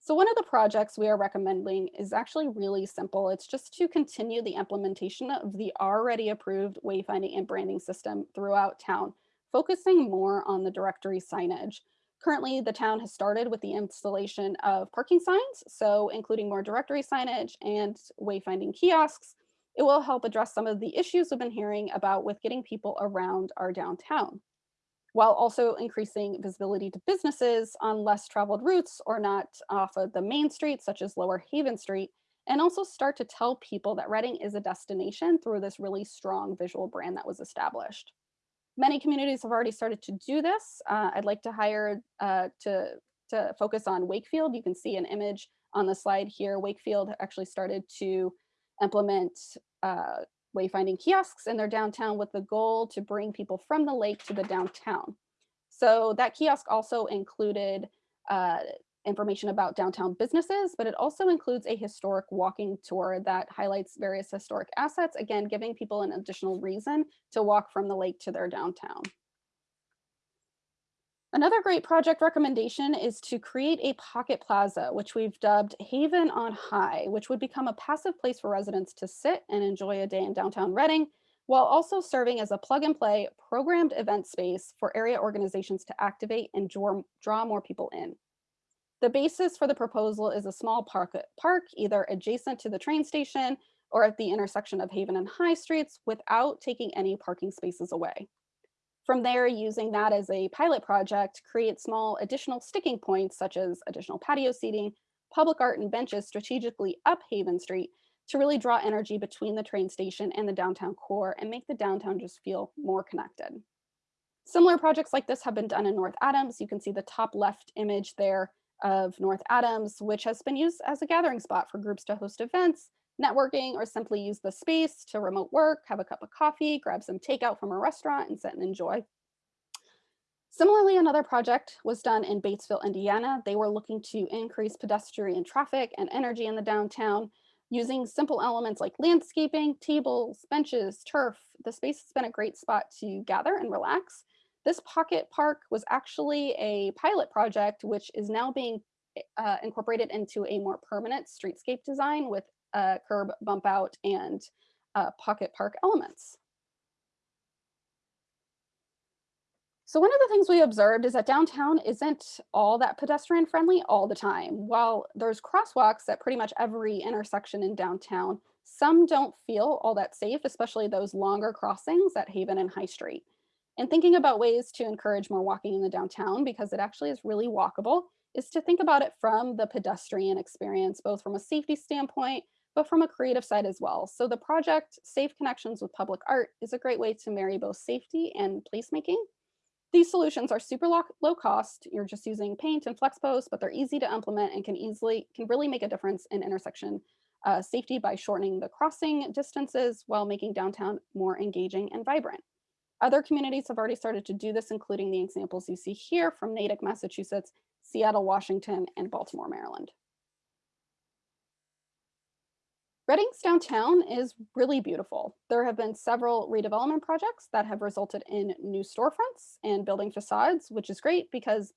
So one of the projects we are recommending is actually really simple. It's just to continue the implementation of the already approved wayfinding and branding system throughout town, focusing more on the directory signage. Currently, the town has started with the installation of parking signs, so including more directory signage and wayfinding kiosks. It will help address some of the issues we've been hearing about with getting people around our downtown while also increasing visibility to businesses on less traveled routes or not off of the main street, such as Lower Haven Street, and also start to tell people that Reading is a destination through this really strong visual brand that was established. Many communities have already started to do this. Uh, I'd like to hire uh, to, to focus on Wakefield. You can see an image on the slide here. Wakefield actually started to implement uh, wayfinding kiosks in their downtown with the goal to bring people from the lake to the downtown. So that kiosk also included uh, information about downtown businesses, but it also includes a historic walking tour that highlights various historic assets, again, giving people an additional reason to walk from the lake to their downtown. Another great project recommendation is to create a pocket plaza, which we've dubbed Haven on High, which would become a passive place for residents to sit and enjoy a day in downtown Reading, while also serving as a plug and play programmed event space for area organizations to activate and draw, draw more people in. The basis for the proposal is a small park, park either adjacent to the train station or at the intersection of Haven and High Streets without taking any parking spaces away. From there, using that as a pilot project, create small additional sticking points such as additional patio seating, public art and benches strategically up Haven Street to really draw energy between the train station and the downtown core and make the downtown just feel more connected. Similar projects like this have been done in North Adams. You can see the top left image there of North Adams, which has been used as a gathering spot for groups to host events networking, or simply use the space to remote work, have a cup of coffee, grab some takeout from a restaurant and sit and enjoy. Similarly, another project was done in Batesville, Indiana. They were looking to increase pedestrian traffic and energy in the downtown using simple elements like landscaping, tables, benches, turf. The space has been a great spot to gather and relax. This pocket park was actually a pilot project, which is now being uh, incorporated into a more permanent streetscape design with uh, curb bump out and uh, pocket park elements. So one of the things we observed is that downtown isn't all that pedestrian friendly all the time. While there's crosswalks at pretty much every intersection in downtown, some don't feel all that safe, especially those longer crossings at Haven and High Street. And thinking about ways to encourage more walking in the downtown because it actually is really walkable is to think about it from the pedestrian experience, both from a safety standpoint, but from a creative side as well. So the project Safe Connections with Public Art is a great way to marry both safety and placemaking. These solutions are super low, cost. You're just using paint and FlexPost, but they're easy to implement and can easily, can really make a difference in intersection uh, safety by shortening the crossing distances while making downtown more engaging and vibrant. Other communities have already started to do this, including the examples you see here from Natick, Massachusetts, Seattle, Washington, and Baltimore, Maryland. Reading's downtown is really beautiful. There have been several redevelopment projects that have resulted in new storefronts and building facades, which is great because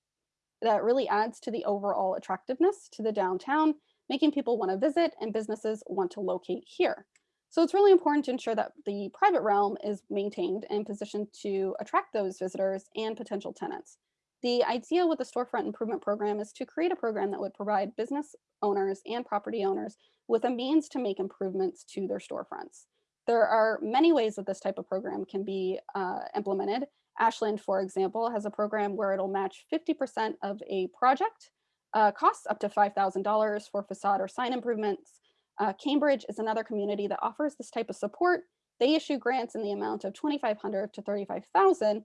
that really adds to the overall attractiveness to the downtown, making people want to visit and businesses want to locate here. So it's really important to ensure that the private realm is maintained and positioned to attract those visitors and potential tenants. The idea with the storefront improvement program is to create a program that would provide business owners and property owners with a means to make improvements to their storefronts. There are many ways that this type of program can be uh, implemented. Ashland, for example, has a program where it'll match 50% of a project, uh, costs up to $5,000 for facade or sign improvements. Uh, Cambridge is another community that offers this type of support. They issue grants in the amount of 2,500 to 35,000,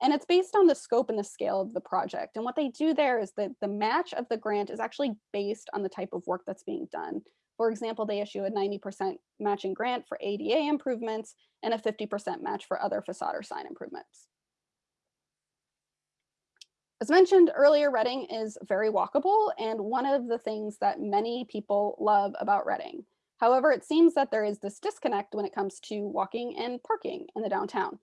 and it's based on the scope and the scale of the project. And what they do there is that the match of the grant is actually based on the type of work that's being done. For example, they issue a 90% matching grant for ADA improvements and a 50% match for other facade or sign improvements. As mentioned earlier, Reading is very walkable and one of the things that many people love about Reading. However, it seems that there is this disconnect when it comes to walking and parking in the downtown.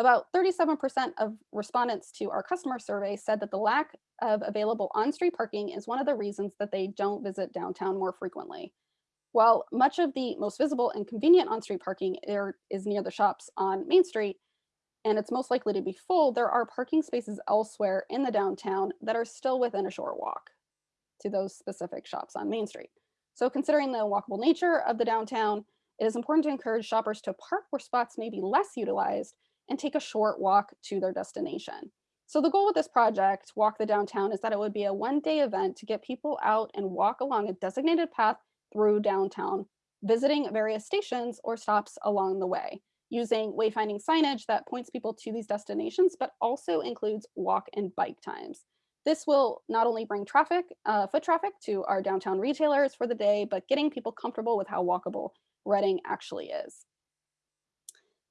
About 37% of respondents to our customer survey said that the lack of available on-street parking is one of the reasons that they don't visit downtown more frequently. While much of the most visible and convenient on-street parking is near the shops on Main Street, and it's most likely to be full, there are parking spaces elsewhere in the downtown that are still within a short walk to those specific shops on Main Street. So considering the walkable nature of the downtown, it is important to encourage shoppers to park where spots may be less utilized and take a short walk to their destination. So the goal with this project, Walk the Downtown, is that it would be a one day event to get people out and walk along a designated path through downtown, visiting various stations or stops along the way using wayfinding signage that points people to these destinations, but also includes walk and bike times. This will not only bring traffic, uh, foot traffic to our downtown retailers for the day, but getting people comfortable with how walkable Reading actually is.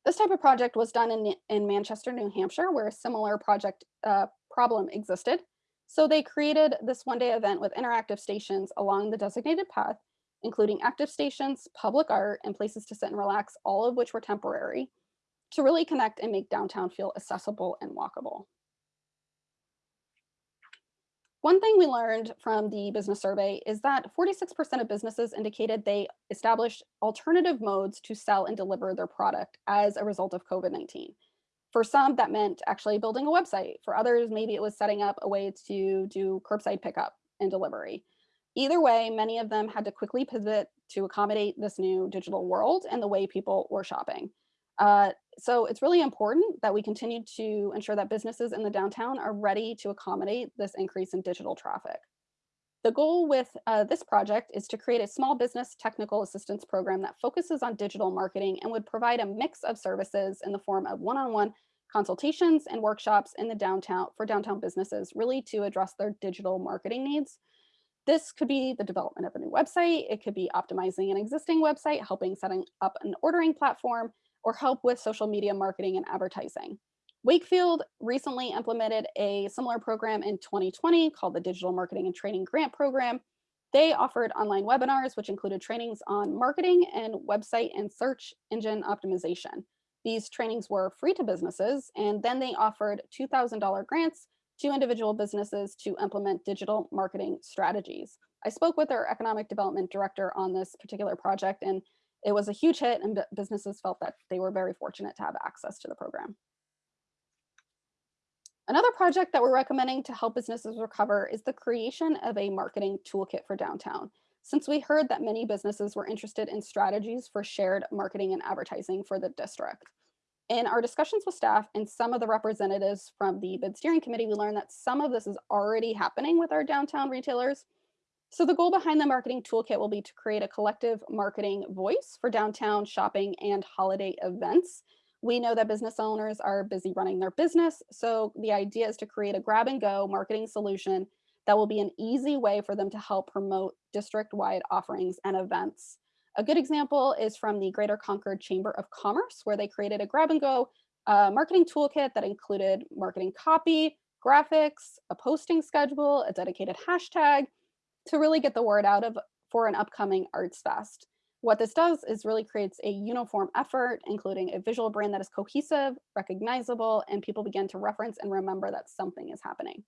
This type of project was done in, in Manchester, New Hampshire, where a similar project uh, problem existed. So they created this one day event with interactive stations along the designated path including active stations, public art, and places to sit and relax, all of which were temporary, to really connect and make downtown feel accessible and walkable. One thing we learned from the business survey is that 46% of businesses indicated they established alternative modes to sell and deliver their product as a result of COVID-19. For some, that meant actually building a website. For others, maybe it was setting up a way to do curbside pickup and delivery. Either way, many of them had to quickly pivot to accommodate this new digital world and the way people were shopping. Uh, so it's really important that we continue to ensure that businesses in the downtown are ready to accommodate this increase in digital traffic. The goal with uh, this project is to create a small business technical assistance program that focuses on digital marketing and would provide a mix of services in the form of one-on-one -on -one consultations and workshops in the downtown for downtown businesses, really to address their digital marketing needs. This could be the development of a new website. It could be optimizing an existing website, helping setting up an ordering platform, or help with social media marketing and advertising. Wakefield recently implemented a similar program in 2020 called the Digital Marketing and Training Grant Program. They offered online webinars, which included trainings on marketing and website and search engine optimization. These trainings were free to businesses, and then they offered $2,000 grants to individual businesses to implement digital marketing strategies. I spoke with our economic development director on this particular project and it was a huge hit and businesses felt that they were very fortunate to have access to the program. Another project that we're recommending to help businesses recover is the creation of a marketing toolkit for downtown. Since we heard that many businesses were interested in strategies for shared marketing and advertising for the district. In our discussions with staff and some of the representatives from the bid steering committee, we learned that some of this is already happening with our downtown retailers. So the goal behind the marketing toolkit will be to create a collective marketing voice for downtown shopping and holiday events. We know that business owners are busy running their business. So the idea is to create a grab and go marketing solution that will be an easy way for them to help promote district-wide offerings and events. A good example is from the Greater Concord Chamber of Commerce, where they created a grab and go a marketing toolkit that included marketing copy, graphics, a posting schedule, a dedicated hashtag to really get the word out of for an upcoming Arts Fest. What this does is really creates a uniform effort, including a visual brand that is cohesive, recognizable, and people begin to reference and remember that something is happening.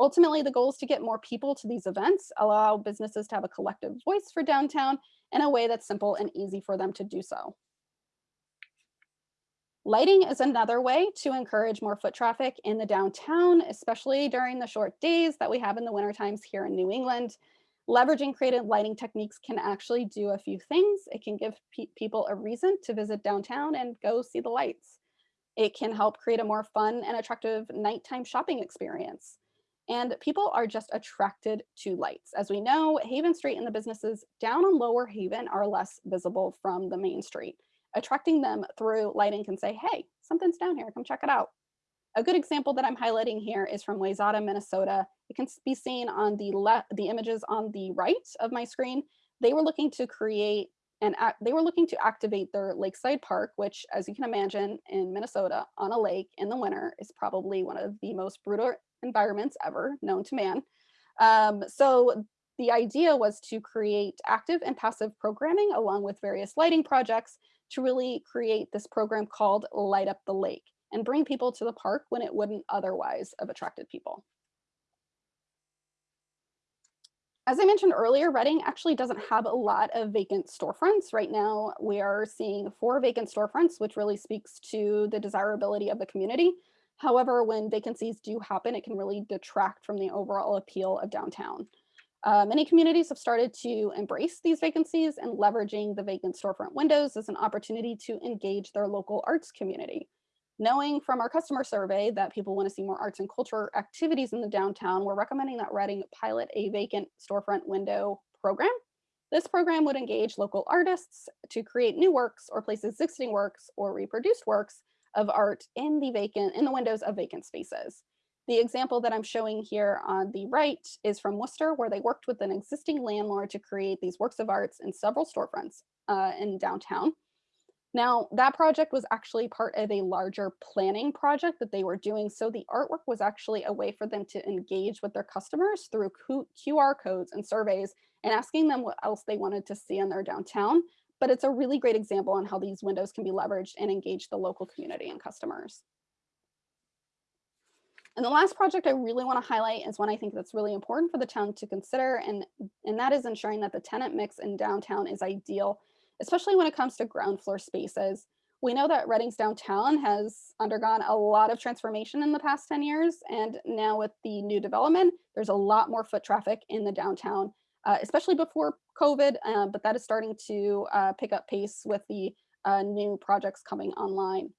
Ultimately, the goal is to get more people to these events, allow businesses to have a collective voice for downtown in a way that's simple and easy for them to do so. Lighting is another way to encourage more foot traffic in the downtown, especially during the short days that we have in the winter times here in New England. Leveraging creative lighting techniques can actually do a few things. It can give pe people a reason to visit downtown and go see the lights. It can help create a more fun and attractive nighttime shopping experience. And people are just attracted to lights. As we know, Haven Street and the businesses down on Lower Haven are less visible from the main street. Attracting them through lighting can say, hey, something's down here, come check it out. A good example that I'm highlighting here is from Wayzata, Minnesota. It can be seen on the left, the images on the right of my screen. They were looking to create and they were looking to activate their lakeside park, which as you can imagine in Minnesota on a lake in the winter is probably one of the most brutal environments ever known to man. Um, so the idea was to create active and passive programming along with various lighting projects to really create this program called Light Up the Lake and bring people to the park when it wouldn't otherwise have attracted people. As I mentioned earlier, Reading actually doesn't have a lot of vacant storefronts. Right now, we are seeing four vacant storefronts, which really speaks to the desirability of the community. However, when vacancies do happen, it can really detract from the overall appeal of downtown. Uh, many communities have started to embrace these vacancies and leveraging the vacant storefront windows as an opportunity to engage their local arts community. Knowing from our customer survey that people want to see more arts and culture activities in the downtown, we're recommending that Reading pilot a vacant storefront window program. This program would engage local artists to create new works or place existing works or reproduced works of art in the vacant in the windows of vacant spaces. The example that I'm showing here on the right is from Worcester, where they worked with an existing landlord to create these works of arts in several storefronts uh, in downtown. Now, that project was actually part of a larger planning project that they were doing. So the artwork was actually a way for them to engage with their customers through QR codes and surveys and asking them what else they wanted to see in their downtown. But it's a really great example on how these windows can be leveraged and engage the local community and customers. And the last project I really want to highlight is one I think that's really important for the town to consider, and, and that is ensuring that the tenant mix in downtown is ideal especially when it comes to ground floor spaces. We know that Reading's downtown has undergone a lot of transformation in the past 10 years. And now with the new development, there's a lot more foot traffic in the downtown, uh, especially before COVID, uh, but that is starting to uh, pick up pace with the uh, new projects coming online.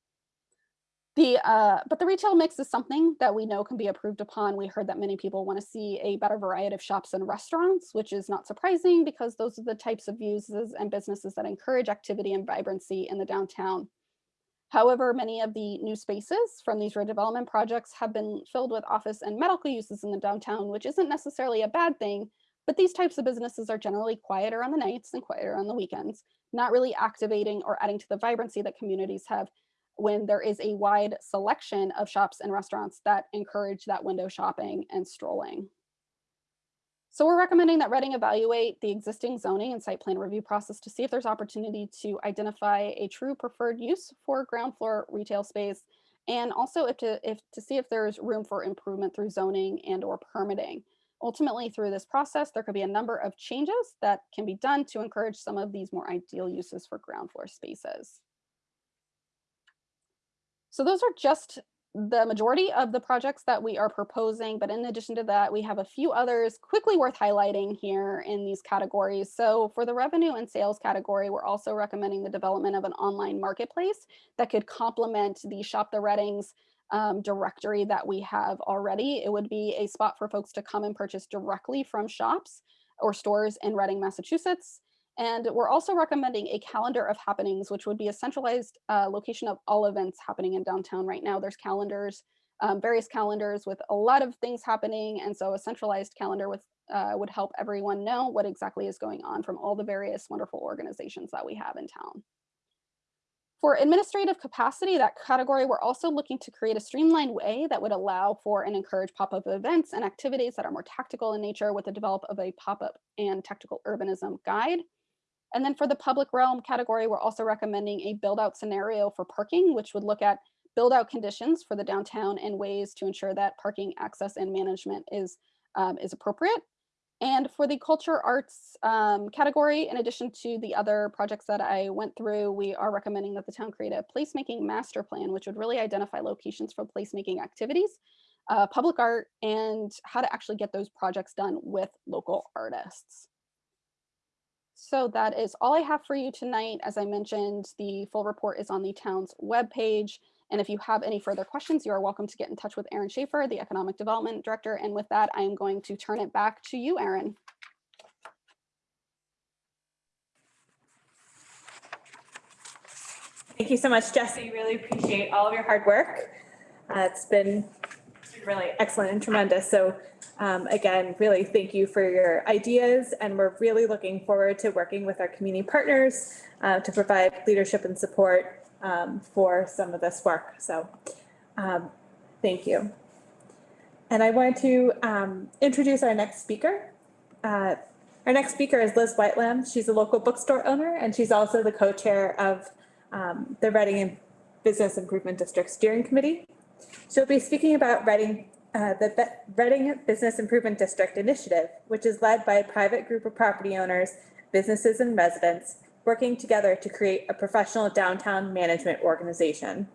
The, uh, but the retail mix is something that we know can be improved upon. We heard that many people want to see a better variety of shops and restaurants, which is not surprising because those are the types of uses and businesses that encourage activity and vibrancy in the downtown. However, many of the new spaces from these redevelopment projects have been filled with office and medical uses in the downtown, which isn't necessarily a bad thing, but these types of businesses are generally quieter on the nights and quieter on the weekends, not really activating or adding to the vibrancy that communities have when there is a wide selection of shops and restaurants that encourage that window shopping and strolling. So we're recommending that Reading evaluate the existing zoning and site plan review process to see if there's opportunity to identify a true preferred use for ground floor retail space and also if to, if, to see if there's room for improvement through zoning and or permitting. Ultimately, through this process, there could be a number of changes that can be done to encourage some of these more ideal uses for ground floor spaces. So those are just the majority of the projects that we are proposing, but in addition to that, we have a few others quickly worth highlighting here in these categories. So for the revenue and sales category, we're also recommending the development of an online marketplace that could complement the Shop the Readings um, directory that we have already. It would be a spot for folks to come and purchase directly from shops or stores in Reading, Massachusetts. And we're also recommending a calendar of happenings, which would be a centralized uh, location of all events happening in downtown right now. There's calendars, um, various calendars with a lot of things happening. And so a centralized calendar with uh, would help everyone know what exactly is going on from all the various wonderful organizations that we have in town. For administrative capacity, that category, we're also looking to create a streamlined way that would allow for and encourage pop-up events and activities that are more tactical in nature with the develop of a pop-up and tactical urbanism guide. And then for the public realm category, we're also recommending a build out scenario for parking, which would look at build out conditions for the downtown and ways to ensure that parking access and management is, um, is appropriate. And for the culture arts um, category, in addition to the other projects that I went through, we are recommending that the town create a placemaking master plan, which would really identify locations for placemaking activities, uh, public art, and how to actually get those projects done with local artists. So that is all I have for you tonight. As I mentioned, the full report is on the town's webpage. And if you have any further questions, you are welcome to get in touch with Erin Schaefer, the Economic Development Director. And with that, I am going to turn it back to you, Erin. Thank you so much, Jesse. Really appreciate all of your hard work. Uh, It's been really excellent and tremendous. So um, again, really thank you for your ideas and we're really looking forward to working with our community partners uh, to provide leadership and support um, for some of this work. So um, thank you. And I want to um, introduce our next speaker. Uh, Our next speaker is Liz Whitelam. She's a local bookstore owner and she's also the co-chair of um, the Reading Business Improvement District Steering Committee. She'll be speaking about Reading, uh, the Be- Reading Business Improvement District Initiative, which is led by a private group of property owners, businesses and residents working together to create a professional downtown management organization.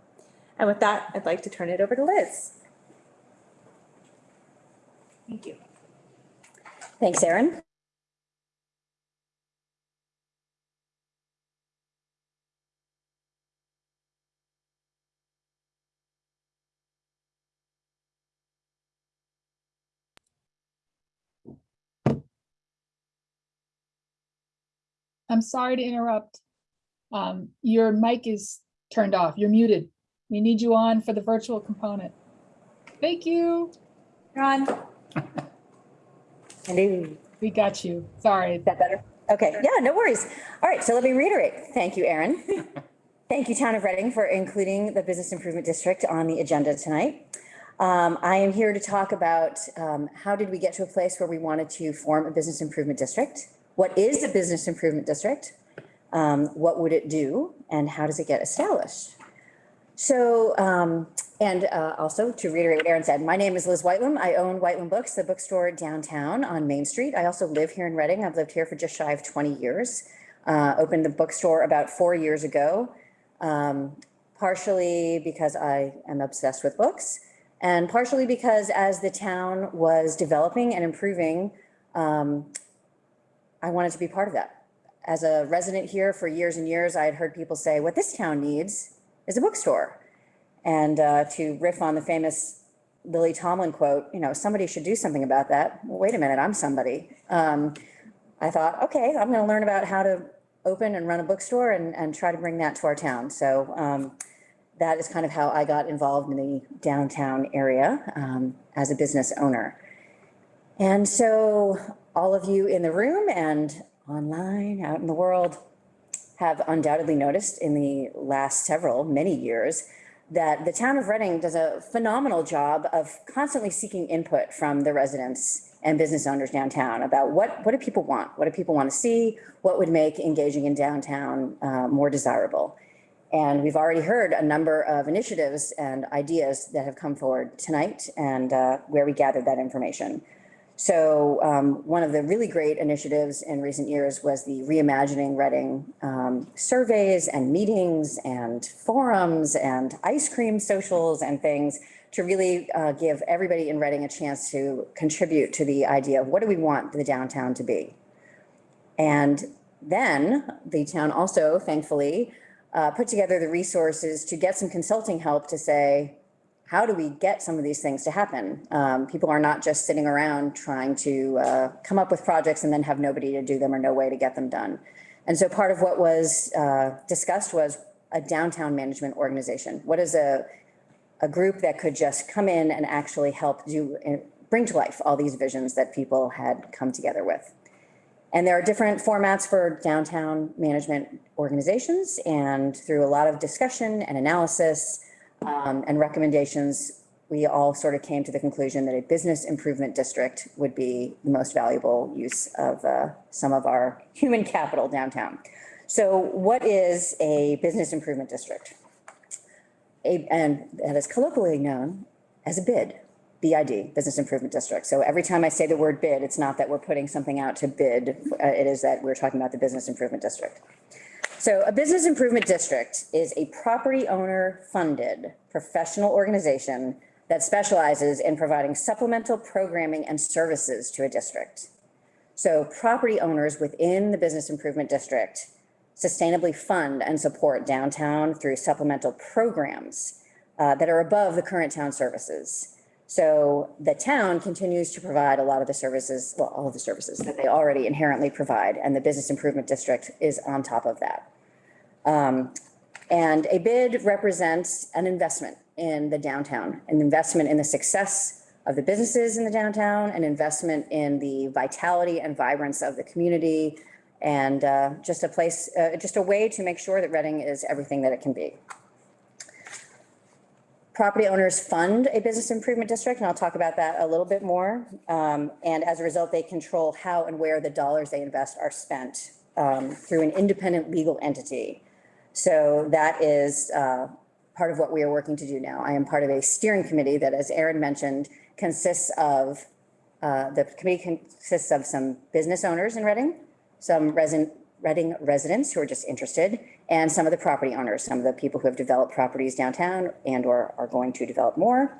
And with that, I'd like to turn it over to Liz. Thank you. Thanks, Erin. I'm sorry to interrupt. Um, Your mic is turned off. You're muted. We need you on for the virtual component. Thank you. Ron? Hello. We got you. Sorry. Is that better? Okay, yeah, no worries. All right, so let me reiterate. Thank you, Erin. Thank you, Town of Reading, for including the Business Improvement District on the agenda tonight. Um, I am here to talk about um, how did we get to a place where we wanted to form a business improvement district? What is a business improvement district? Um, what would it do? And how does it get established? So, um, and, uh, also to reiterate what Erin said, my name is Liz Whitelam. I own Whitelam Books, the bookstore downtown on Main Street. I also live here in Reading. I've lived here for just shy of twenty years. Uh, opened the bookstore about four years ago. Um, partially because I am obsessed with books and partially because as the town was developing and improving, um, I wanted to be part of that. As a resident here for years and years, I had heard people say, what this town needs is a bookstore. And uh, to riff on the famous Lily Tomlin quote, you know, somebody should do something about that. Well, wait a minute, I'm somebody. Um, I thought, okay, I'm going to learn about how to open and run a bookstore and, and try to bring that to our town. So um, that is kind of how I got involved in the downtown area um, as a business owner. And so all of you in the room and online, out in the world, have undoubtedly noticed in the last several, many years, that the town of Reading does a phenomenal job of constantly seeking input from the residents and business owners downtown about what, what do people want? What do people want to see? What would make engaging in downtown uh, more desirable? And we've already heard a number of initiatives and ideas that have come forward tonight and uh, where we gathered that information. So um, one of the really great initiatives in recent years was the reimagining Reading um, surveys and meetings and forums and ice cream socials and things to really uh, give everybody in Reading a chance to contribute to the idea of what do we want the downtown to be. And then the town also thankfully uh, put together the resources to get some consulting help to say, how do we get some of these things to happen? Um, people are not just sitting around trying to uh, come up with projects and then have nobody to do them or no way to get them done. And so part of what was uh, discussed was a downtown management organization. What is a, a group that could just come in and actually help do, and bring to life all these visions that people had come together with. And there are different formats for downtown management organizations and through a lot of discussion and analysis um, and recommendations, we all sort of came to the conclusion that a business improvement district would be the most valuable use of uh, some of our human capital downtown. So what is a business improvement district? A, and that is colloquially known as a BID, BID, Business Improvement District. So every time I say the word bid, it's not that we're putting something out to bid, uh, it is that we're talking about the Business Improvement District. So a business improvement district is a property owner funded professional organization that specializes in providing supplemental programming and services to a district. So property owners within the business improvement district sustainably fund and support downtown through supplemental programs uh, that are above the current town services. So the town continues to provide a lot of the services, well, all of the services that they already inherently provide, and the business improvement district is on top of that. Um, and a bid represents an investment in the downtown, an investment in the success of the businesses in the downtown, an investment in the vitality and vibrance of the community, and uh, just a place, uh, just a way to make sure that Reading is everything that it can be. Property owners fund a business improvement district, and I'll talk about that a little bit more. Um, And as a result, they control how and where the dollars they invest are spent um, through an independent legal entity. So that is uh, part of what we are working to do now. I am part of a steering committee that, as Erin mentioned, consists of, uh, the committee consists of some business owners in Reading, some resident, Reading residents who are just interested, and some of the property owners, some of the people who have developed properties downtown and or are going to develop more.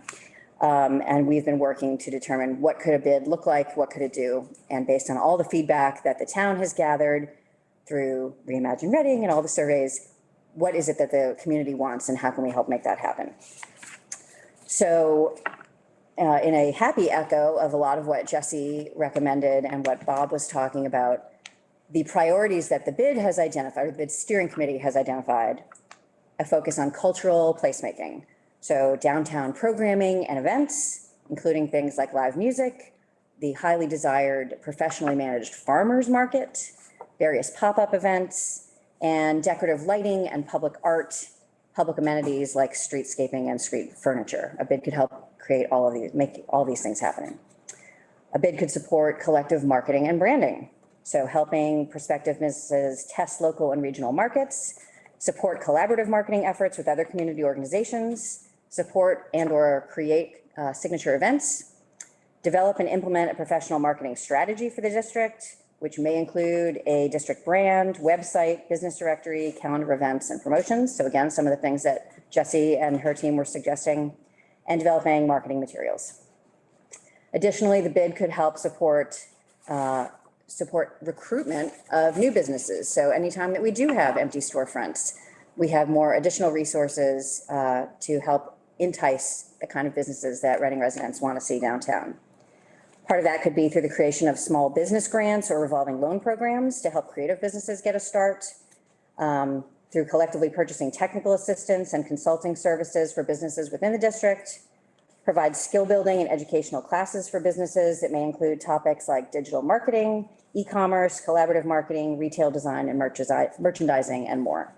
Um, and we've been working to determine what could a bid look like, what could it do? And based on all the feedback that the town has gathered through Reimagine Reading and all the surveys, what is it that the community wants and how can we help make that happen? So uh, in a happy echo of a lot of what Jesse recommended and what Bob was talking about, the priorities that the bid has identified, or the bid steering committee has identified, a focus on cultural placemaking. So downtown programming and events, including things like live music, the highly desired professionally managed farmers market, various pop-up events, and decorative lighting and public art, public amenities like streetscaping and street furniture. A bid could help create all of these, make all these things happen. A bid could support collective marketing and branding. So helping prospective businesses test local and regional markets, support collaborative marketing efforts with other community organizations, support and or create uh, signature events, develop and implement a professional marketing strategy for the district, which may include a district brand, website, business directory, calendar events and promotions. So again, some of the things that Jessie and her team were suggesting, and developing marketing materials. Additionally, the bid could help support uh, support recruitment of new businesses. So anytime that we do have empty storefronts, we have more additional resources uh, to help entice the kind of businesses that Reading residents want to see downtown. Part of that could be through the creation of small business grants or revolving loan programs to help creative businesses get a start. um, through collectively purchasing technical assistance and consulting services for businesses within the district. Provide skill building and educational classes for businesses that may include topics like digital marketing, e-commerce, collaborative marketing, retail design, and merchandising, and more.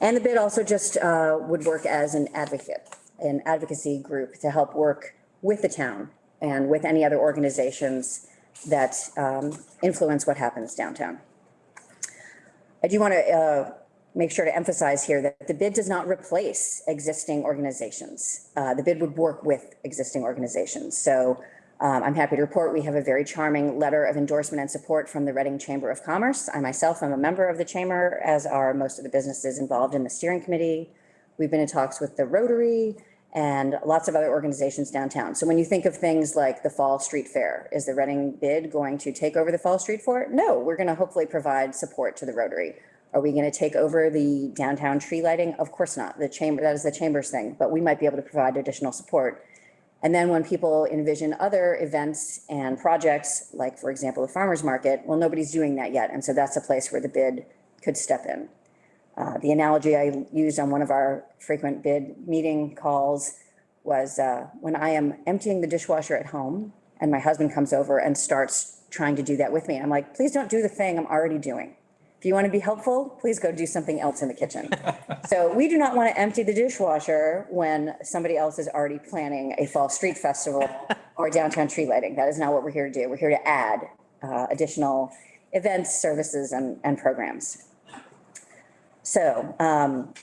And the bid also just uh, would work as an advocate, an advocacy group to help work with the town and with any other organizations that um, influence what happens downtown. I do want to uh, make sure to emphasize here that the bid does not replace existing organizations. Uh, The bid would work with existing organizations. So um, I'm happy to report we have a very charming letter of endorsement and support from the Reading Chamber of Commerce. I myself am a member of the chamber, as are most of the businesses involved in the steering committee. We've been in talks with the Rotary and lots of other organizations downtown. So when you think of things like the Fall Street Fair, is the Reading bid going to take over the Fall Street Fair? No, we're going to hopefully provide support to the Rotary. Are we going to take over the downtown tree lighting? Of course not. The chamber, that is the chamber's thing, but we might be able to provide additional support. And then when people envision other events and projects, like for example, the farmer's market, well, nobody's doing that yet. And so that's a place where the bid could step in. Uh, The analogy I used on one of our frequent bid meeting calls was uh, when I am emptying the dishwasher at home and my husband comes over and starts trying to do that with me. I'm like, please don't do the thing I'm already doing. If you want to be helpful, please go do something else in the kitchen. So we do not want to empty the dishwasher when somebody else is already planning a fall street festival or downtown tree lighting. That is not what we're here to do. We're here to add uh, additional events, services, and, and programs. So um,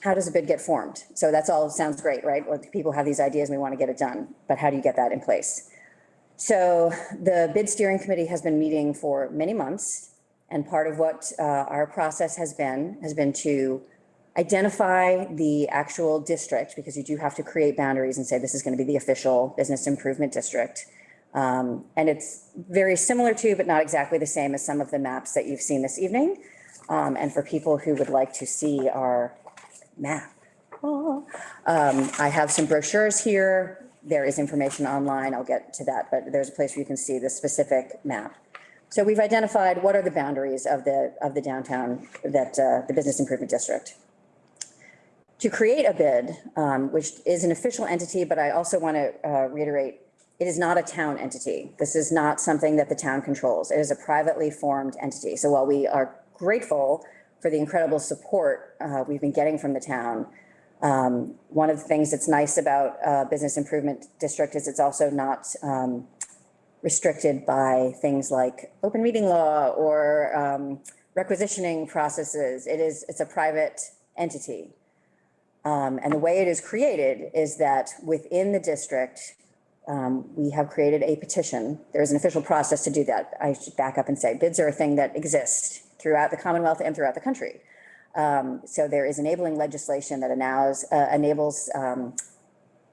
how does a bid get formed? So that's all, sounds great, right? Well, people have these ideas, and we want to get it done, but how do you get that in place? So the bid steering committee has been meeting for many months. And part of what uh, our process has been, has been to identify the actual district, because you do have to create boundaries and say this is going to be the official business improvement district. Um, And it's very similar to, but not exactly the same as some of the maps that you've seen this evening. Um, And for people who would like to see our map, um, I have some brochures here. There is information online. I'll get to that, but there's a place where you can see the specific map. So we've identified what are the boundaries of the, of the downtown, that, uh, the business improvement district. To create a bid, um, which is an official entity, but I also want to, uh, reiterate, it is not a town entity. This is not something that the town controls. It is a privately formed entity. So while we are grateful for the incredible support, uh, we've been getting from the town, um, one of the things that's nice about, uh, business improvement district is it's also not, um, restricted by things like open meeting law or um, requisitioning processes. It is, it's a private entity. Um, And the way it is created is that within the district, um, we have created a petition. There is an official process to do that. I should back up and say bids are a thing that exists throughout the Commonwealth and throughout the country. Um, So there is enabling legislation that allows, uh, enables um,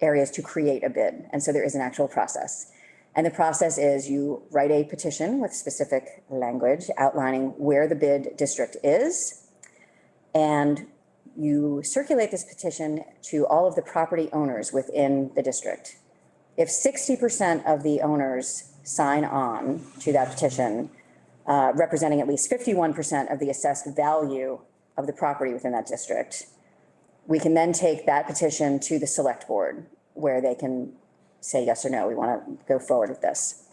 areas to create a bid. And so there is an actual process. And the process is you write a petition with specific language outlining where the bid district is. And you circulate this petition to all of the property owners within the district. If sixty percent of the owners sign on to that petition, uh, representing at least fifty-one percent of the assessed value of the property within that district, we can then take that petition to the select board where they can say yes or no, we want to go forward with this.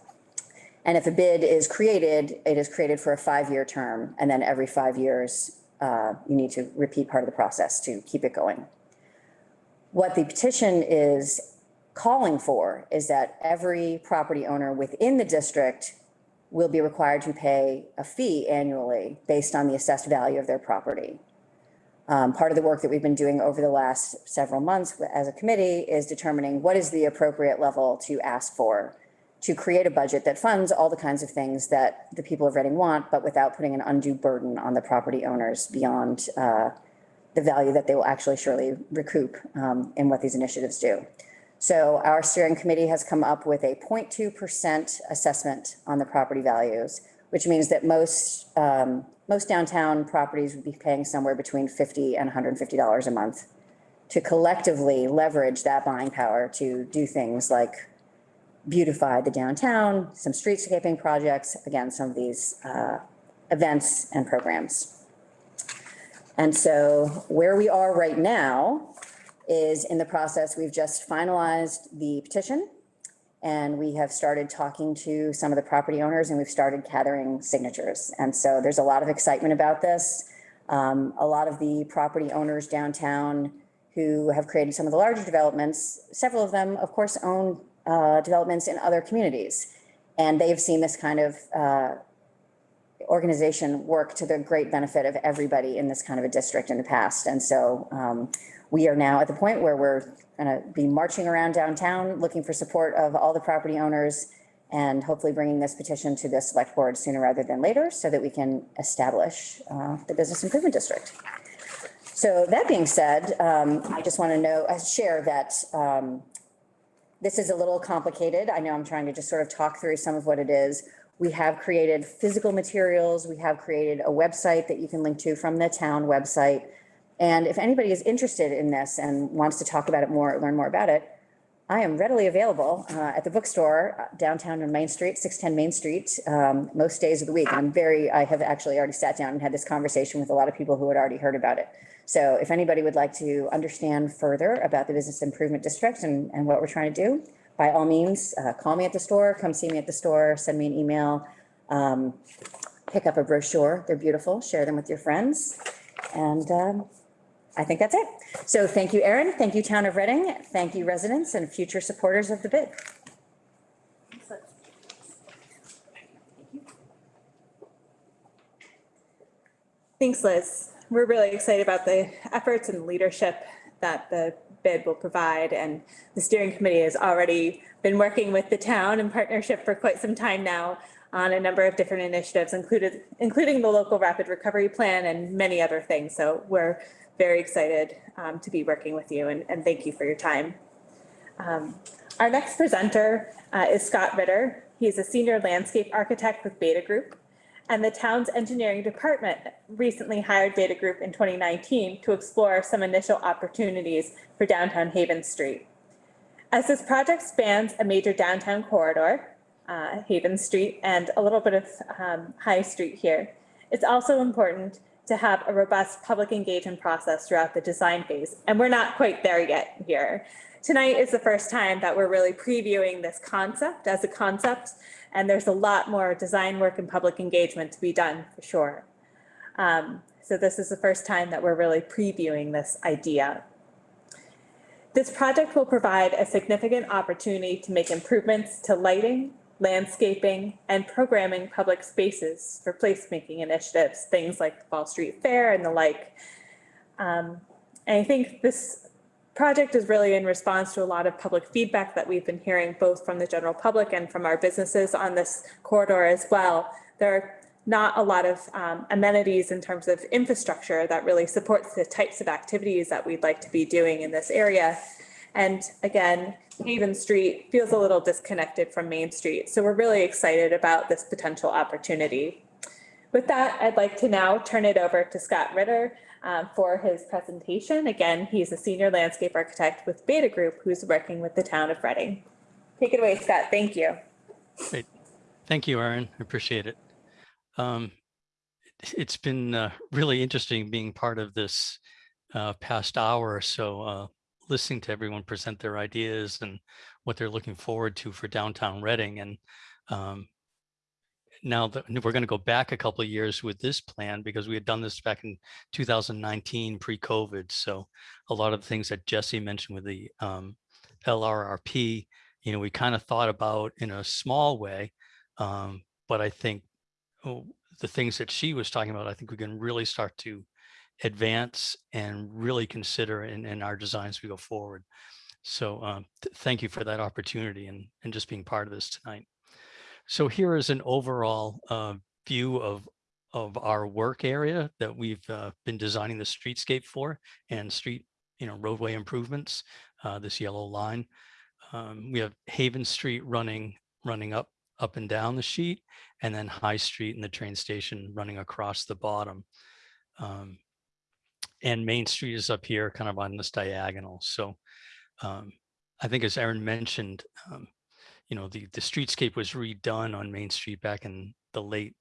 And if a bid is created, it is created for a five-year term, and then every five years, uh, you need to repeat part of the process to keep it going. What the petition is calling for is that every property owner within the district will be required to pay a fee annually based on the assessed value of their property. Um, part of the work that we've been doing over the last several months as a committee is determining what is the appropriate level to ask for to create a budget that funds all the kinds of things that the people of Reading want, but without putting an undue burden on the property owners beyond uh, the value that they will actually surely recoup um, in what these initiatives do. So our steering committee has come up with a 0.2 percent assessment on the property values, which means that most, um, most downtown properties would be paying somewhere between 50 and 150 dollars a month to collectively leverage that buying power to do things like beautify the downtown, some streetscaping projects, again, some of these uh, events and programs. And so where we are right now is in the process, we've just finalized the petition and we have started talking to some of the property owners and we've started gathering signatures. And so there's a lot of excitement about this. Um, a lot of the property owners downtown who have created some of the larger developments, several of them, of course, own uh, developments in other communities. And they've seen this kind of uh, organization work to the great benefit of everybody in this kind of a district in the past. And so um, we are now at the point where we're going to be marching around downtown, looking for support of all the property owners and hopefully bringing this petition to the select board sooner rather than later so that we can establish uh, the business improvement district. So that being said, um, I just want to know, uh, share that um, this is a little complicated. I know I'm trying to just sort of talk through some of what it is. We have created physical materials. We have created a website that you can link to from the town website. And if anybody is interested in this and wants to talk about it more, learn more about it, I am readily available uh, at the bookstore uh, downtown on Main Street, 610 Main Street, um, most days of the week. I'm very, I have actually already sat down and had this conversation with a lot of people who had already heard about it. So if anybody would like to understand further about the Business Improvement District and, and what we're trying to do, by all means, uh, call me at the store, come see me at the store, send me an email. Um, pick up a brochure. They're beautiful. Share them with your friends. And um, I think that's it. So thank you, Erin. Thank you, Town of Reading. Thank you, residents and future supporters of the bid. Thanks, Liz. We're really excited about the efforts and leadership that the bid will provide. And the steering committee has already been working with the town in partnership for quite some time now on a number of different initiatives, included, including the local rapid recovery plan and many other things. So we're very excited um, to be working with you and, and thank you for your time. Um, Our next presenter uh, is Scott Ritter. He's a senior landscape architect with Beta Group. And the town's engineering department recently hired Beta Group in 2019 to explore some initial opportunities for downtown Haven Street. As this project spans a major downtown corridor, uh, Haven Street, and a little bit of um, High Street here, it's also important to have a robust public engagement process throughout the design phase. And we're not quite there yet here. Tonight is the first time that we're really previewing this concept as a concept, and there's a lot more design work and public engagement to be done for sure. Um, so this is the first time that we're really previewing this idea. This project will provide a significant opportunity to make improvements to lighting, landscaping, and programming public spaces for placemaking initiatives, things like the Fall Street Fair and the like. Um, and I think this project is really in response to a lot of public feedback that we've been hearing both from the general public and from our businesses on this corridor as well. There are not a lot of um, amenities in terms of infrastructure that really supports the types of activities that we'd like to be doing in this area. And again, Haven Street feels a little disconnected from Main Street. So we're really excited about this potential opportunity. With that, I'd like to now turn it over to Scott Ritter um, for his presentation. Again, he's a senior landscape architect with Beta Group, who's working with the town of Reading. Take it away, Scott. Thank you. Great. Thank you, Erin. I appreciate it. Um, it- it's been uh, really interesting being part of this uh, past hour or so, uh, listening to everyone present their ideas and what they're looking forward to for downtown Reading. And um, now that we're going to go back a couple of years with this plan because we had done this back in 2019 pre-COVID. So a lot of the things that Jesse mentioned with the um, LRRP, you know, we kind of thought about in a small way. Um, but I think oh, the things that she was talking about, I think we can really start to advance and really consider in, in our designs we go forward. So um, th- thank you for that opportunity and, and just being part of this tonight. So here is an overall uh, view of of our work area that we've uh, been designing the streetscape for and street, you know, roadway improvements, uh, this yellow line. Um, we have Haven Street running running up up and down the sheet, and then High Street and the train station running across the bottom. Um, and Main Street is up here, kind of on this diagonal. So um, I think, as Erin mentioned, um, you know, the the streetscape was redone on Main Street back in the late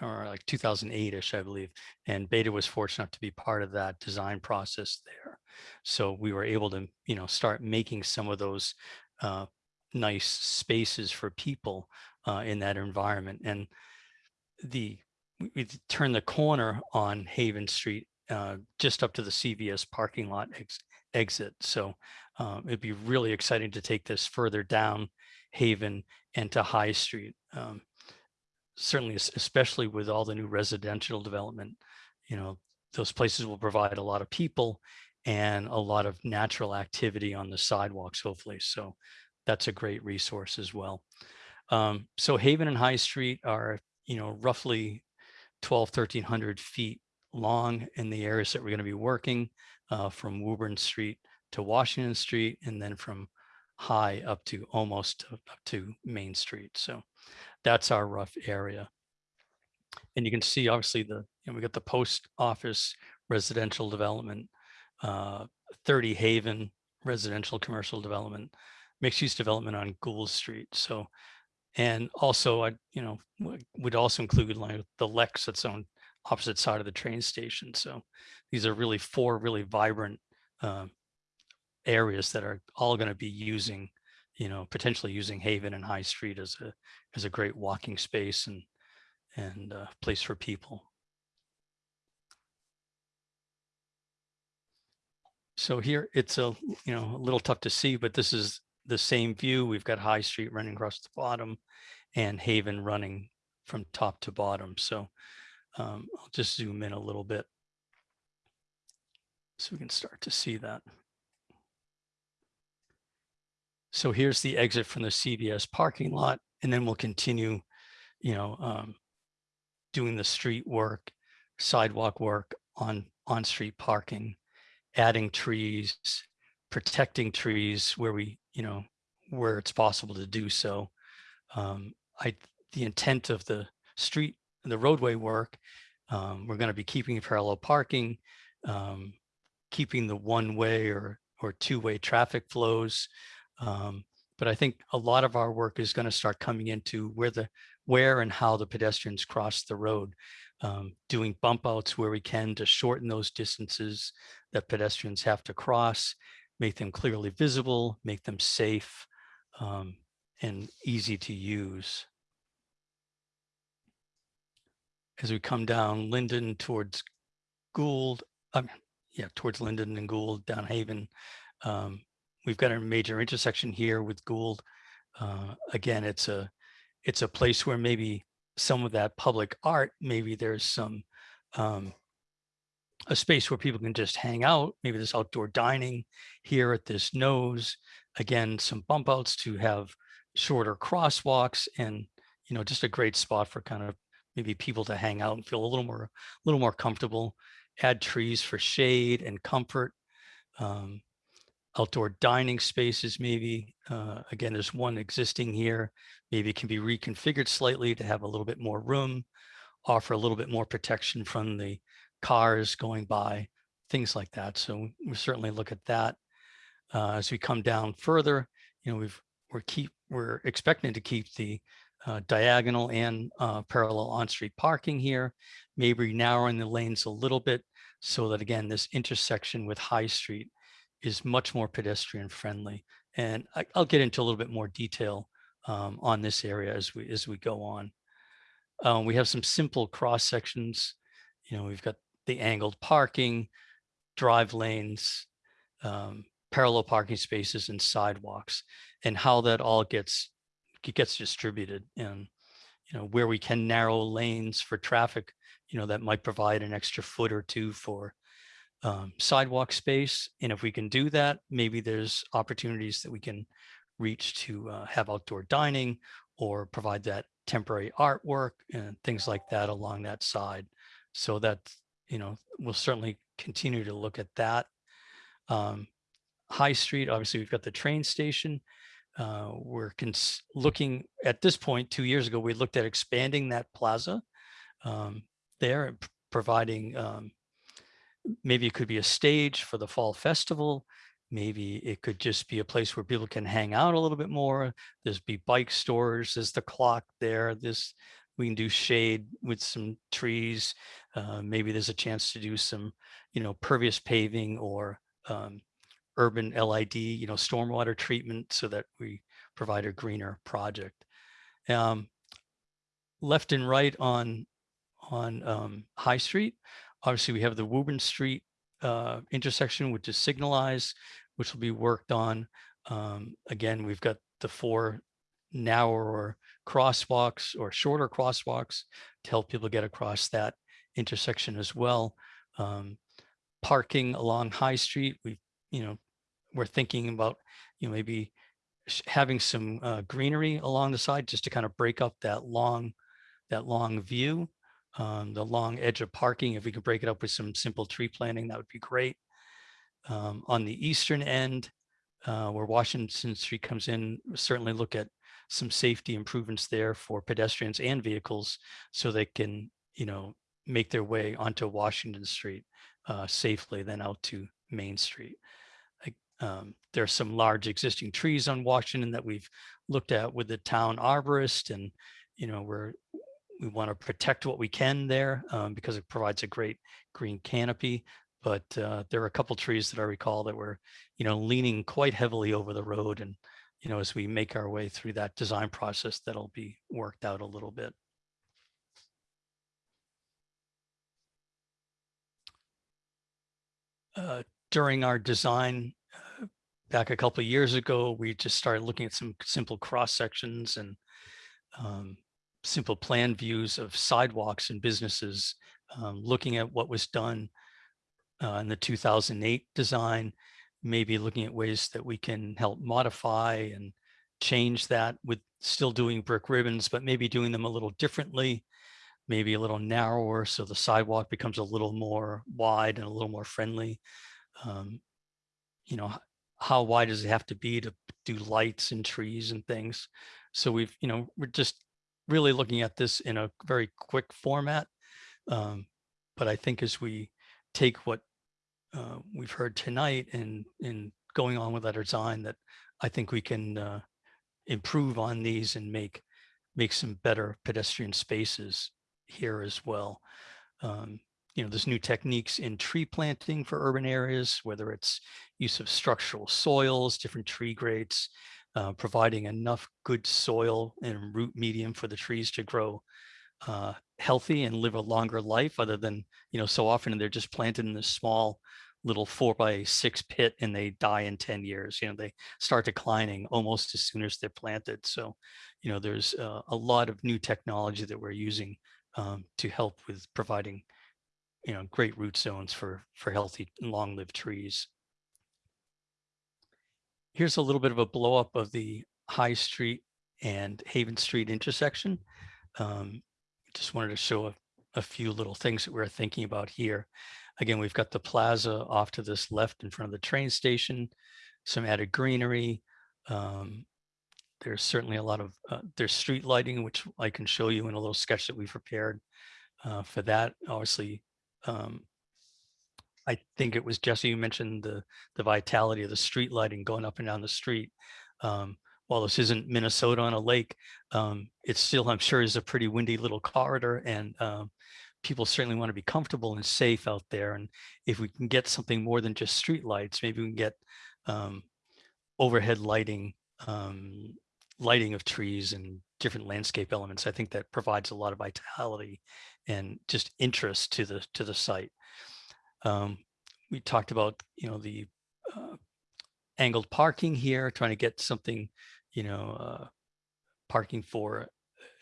or like 2008ish, I believe. And Beta was fortunate enough to be part of that design process there. So we were able to, you know, start making some of those uh, nice spaces for people uh, in that environment. And the we, we turn the corner on Haven Street uh, just up to the CVS parking lot ex- exit. So um, it'd be really exciting to take this further down Haven and to High Street. Um, certainly, especially with all the new residential development, you know, those places will provide a lot of people and a lot of natural activity on the sidewalks, hopefully. So that's a great resource as well. Um, so Haven and High Street are, you know, roughly 12, 1300 feet long in the areas that we're going to be working uh, from Woburn Street to Washington Street and then from High up to almost up to Main Street. So that's our rough area. And you can see obviously the, you know, we got the post office residential development, uh, 30 Haven residential commercial development, mixed use development on Gould Street. So, and also I, you know, would also include like the Lex that's on opposite side of the train station. So these are really four really vibrant um, areas that are all going to be using, you know, potentially using Haven and High Street as a as a great walking space and and uh, place for people. So here it's a, you know, a little tough to see, but this is the same view. We've got High Street running across the bottom and Haven running from top to bottom. So um, I'll just zoom in a little bit. So we can start to see that. So here's the exit from the CVS parking lot, and then we'll continue, you know, um, doing the street work, sidewalk work on on-street parking, adding trees, protecting trees where we, you know, where it's possible to do so. Um, I, the intent of the street, the roadway work, um, we're going to be keeping parallel parking, um, keeping the one-way or or two-way traffic flows. Um, but I think a lot of our work is going to start coming into where the where and how the pedestrians cross the road, um, doing bump outs where we can to shorten those distances that pedestrians have to cross, make them clearly visible, make them safe um, and easy to use. As we come down Linden towards Gould, um, yeah, towards Linden and Gould, down Haven, um, we've got a major intersection here with Gould. Uh, again, it's a it's a place where maybe some of that public art, maybe there's some um, a space where people can just hang out. Maybe there's outdoor dining here at this nose. Again, some bump outs to have shorter crosswalks and you know just a great spot for kind of maybe people to hang out and feel a little more a little more comfortable. Add trees for shade and comfort. Um, outdoor dining spaces maybe. Uh, again, there's one existing here. Maybe it can be reconfigured slightly to have a little bit more room, offer a little bit more protection from the cars going by, things like that. So we certainly look at that. Uh, as we come down further, you know, we've we're keep we're expecting to keep the uh, diagonal and uh, parallel on-street parking here, maybe narrowing the lanes a little bit so that again, this intersection with High Street is much more pedestrian friendly. And I, will get into a little bit more detail um, on this area as we as we go on. Um, we have some simple cross sections. You know, we've got the angled parking, drive lanes, um, parallel parking spaces and sidewalks and how that all gets gets distributed and you know where we can narrow lanes for traffic you know that might provide an extra foot or two for um, sidewalk space. And if we can do that, maybe there's opportunities that we can reach to uh, have outdoor dining or provide that temporary artwork and things like that along that side. So that, you know, we'll certainly continue to look at that. Um, High Street, obviously we've got the train station. Uh, we're looking at this point, two years ago, we looked at expanding that plaza um, there and providing um, maybe it could be a stage for the fall festival. Maybe it could just be a place where people can hang out a little bit more. There's be bike stores. There's the clock there. This we can do shade with some trees. Uh, maybe there's a chance to do some, you know, pervious paving or um, urban LID, you know, stormwater treatment so that we provide a greener project. Um, left and right on on um, High Street, Obviously, we have the Woburn Street uh, intersection, which is signalized, which will be worked on. Um, again, we've got the four narrower crosswalks or shorter crosswalks to help people get across that intersection as well. Um, parking along High Street, we, you know, we're thinking about, you know, maybe having some uh, greenery along the side just to kind of break up that long, that long view um, the long edge of parking. If we could break it up with some simple tree planting, that would be great. Um, on the eastern end, uh, where Washington Street comes in, certainly look at some safety improvements there for pedestrians and vehicles so they can, you know, make their way onto Washington Street uh, safely, then out to Main Street. Um, are some large existing trees on Washington that we've looked at with the town arborist and, you know, we're, we want to protect what we can there um, because it provides a great green canopy. But uh, there are a couple trees that I recall that were, you know, leaning quite heavily over the road. And, you know, as we make our way through that design process, that'll be worked out a little bit. Uh, during our design back a couple of years ago, we just started looking at some simple cross sections and um, simple plan views of sidewalks and businesses, um, looking at what was done uh, in the 2008 design, maybe looking at ways that we can help modify and change that with still doing brick ribbons, but maybe doing them a little differently, maybe a little narrower so the sidewalk becomes a little more wide and a little more friendly. Um, you know, how wide does it have to be to do lights and trees and things? So we've, you know, we're just really looking at this in a very quick format. Um, but I think as we take what uh, we've heard tonight and and going on with that design, that I think we can uh, improve on these and make make some better pedestrian spaces here as well. Um, you know, there's new techniques in tree planting for urban areas, whether it's use of structural soils, different tree grades, uh, providing enough good soil and root medium for the trees to grow uh, healthy and live a longer life other than, you know, so often they're just planted in this small little four by six pit and they die in 10 years. You know, they start declining almost as soon as they're planted. So, you know, there's uh, a lot of new technology that we're using um, to help with providing, you know, great root zones for, for healthy and long-lived trees. Here's a little bit of a blow up of the High Street and Haven Street intersection. Um, just wanted to show a, a few little things that we're thinking about here. Again, we've got the plaza off to this left in front of the train station, some added greenery. Um, there's certainly a lot of, uh, there's street lighting, which I can show you in a little sketch that we've prepared uh, for that. Obviously, um, I think it was Jesse, you mentioned the, the vitality of the street lighting going up and down the street. Um, while this isn't Minnesota on a lake, um, it's still, I'm sure, is a pretty windy little corridor and um, people certainly want to be comfortable and safe out there. And if we can get something more than just street lights, maybe we can get um, overhead lighting, um, lighting of trees and different landscape elements. I think that provides a lot of vitality and just interest to the to the site. Um, we talked about, you know, the uh, angled parking here, trying to get something, you know, uh, parking for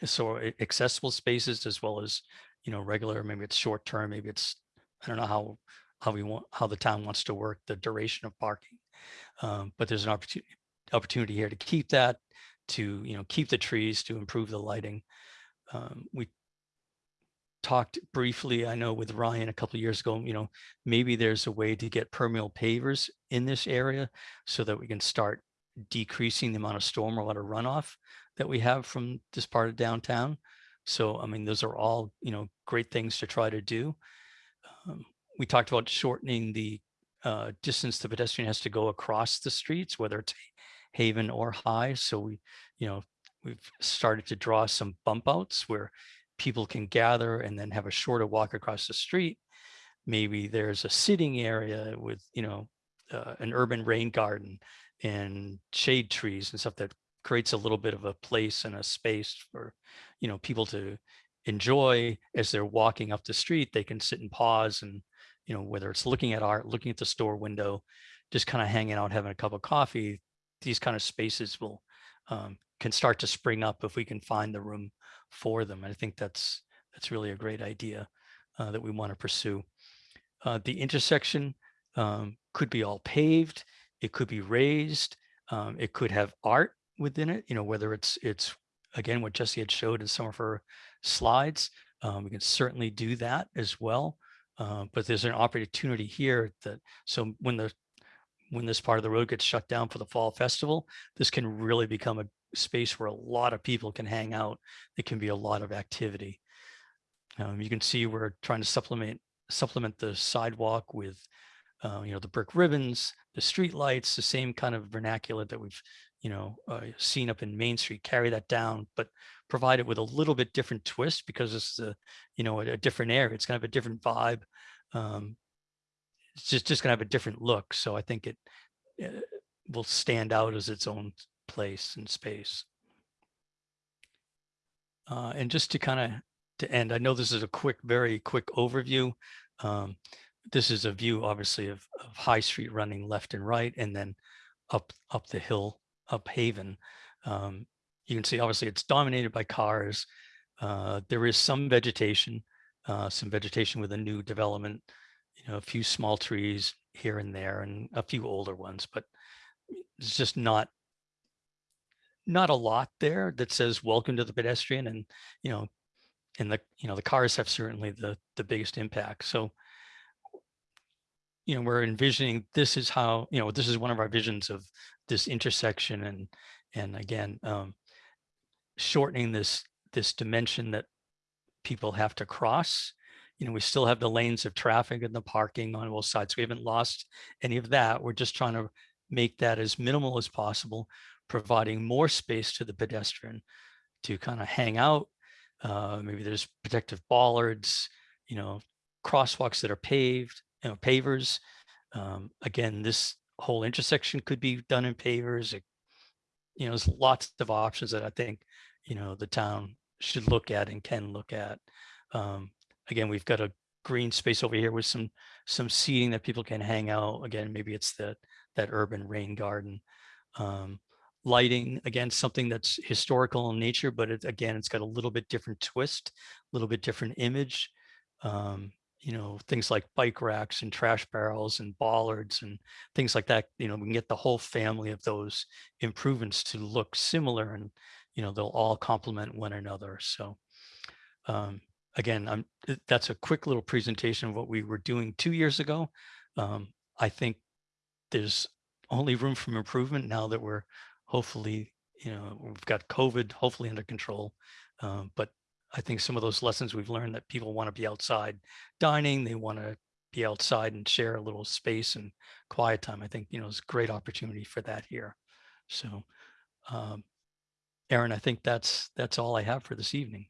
so accessible spaces as well as, you know, regular, maybe it's short term, maybe it's, I don't know how, how we want, how the town wants to work the duration of parking. Um, but there's an opportunity, opportunity here to keep that, to, you know, keep the trees, to improve the lighting. Um, we talked briefly, I know with Ryan a couple of years ago, you know, maybe there's a way to get permeable pavers in this area so that we can start decreasing the amount of stormwater runoff that we have from this part of downtown. So, I mean, those are all, you know, great things to try to do. Um, we talked about shortening the uh, distance the pedestrian has to go across the streets, whether it's Haven or High. So we, you know, we've started to draw some bump outs where people can gather and then have a shorter walk across the street. Maybe there's a sitting area with, you know, uh, an urban rain garden and shade trees and stuff that creates a little bit of a place and a space for, you know, people to enjoy as they're walking up the street. They can sit and pause and, you know, whether it's looking at art, looking at the store window, just kind of hanging out, having a cup of coffee, these kind of spaces will um, can start to spring up if we can find the room for them. And I think that's that's really a great idea uh, that we want to pursue. Uh, the intersection um, could be all paved. It could be raised. Um, it could have art within it. You know, whether it's it's again what Jesse had showed in some of her slides. Um, we can certainly do that as well. Uh, but there's an opportunity here that so when the when this part of the road gets shut down for the fall festival, this can really become a space where a lot of people can hang out. It can be a lot of activity. Um, you can see we're trying to supplement supplement the sidewalk with, uh, you know, the brick ribbons, the street lights, the same kind of vernacular that we've, you know, uh, seen up in Main Street. Carry that down, but provide it with a little bit different twist because it's a, you know, a, a different area. It's kind of a different vibe. Um, it's just just gonna have a different look. So I think it uh, will stand out as its own place and space. Uh, and just to kind of to end, I know this is a quick, very quick overview. Um, this is a view obviously of, of High Street running left and right and then up, up the hill, up Haven. Um, you can see obviously it's dominated by cars. Uh, there is some vegetation, uh, some vegetation with a new development, you know, a few small trees here and there and a few older ones, but it's just not not a lot there that says welcome to the pedestrian and you know and the you know the cars have certainly the the biggest impact. So you know we're envisioning this is how you know this is one of our visions of this intersection and and again um shortening this this dimension that people have to cross. You know we still have the lanes of traffic and the parking on both sides. We haven't lost any of that. We're just trying to make that as minimal as possible providing more space to the pedestrian to kind of hang out. Uh, maybe there's protective bollards, you know, crosswalks that are paved, you know, pavers. Um, again, this whole intersection could be done in pavers. It, you know, there's lots of options that I think, you know, the town should look at and can look at. Um, again, we've got a green space over here with some some seating that people can hang out. Again, maybe it's that that urban rain garden. Um, lighting again something that's historical in nature but it, again it's got a little bit different twist a little bit different image. Um, you know things like bike racks and trash barrels and bollards and things like that you know we can get the whole family of those improvements to look similar and you know they'll all complement one another. So um, again i'm that's a quick little presentation of what we were doing two years ago. Um, i think there's only room for improvement now that we're hopefully, you know, we've got COVID hopefully under control. Um, but I think some of those lessons we've learned that people want to be outside dining, they want to be outside and share a little space and quiet time. I think, you know, it's a great opportunity for that here. So, um, Erin, I think that's that's all I have for this evening.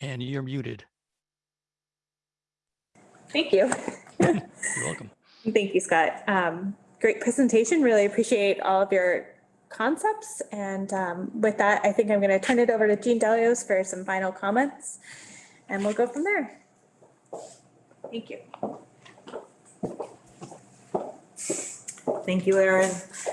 And you're muted. Thank you. You're welcome. Thank you, Scott. Um, great presentation. Really appreciate all of your concepts. And um, with that, I think I'm going to turn it over to Jean Delios for some final comments and we'll go from there. Thank you. Thank you, Erin.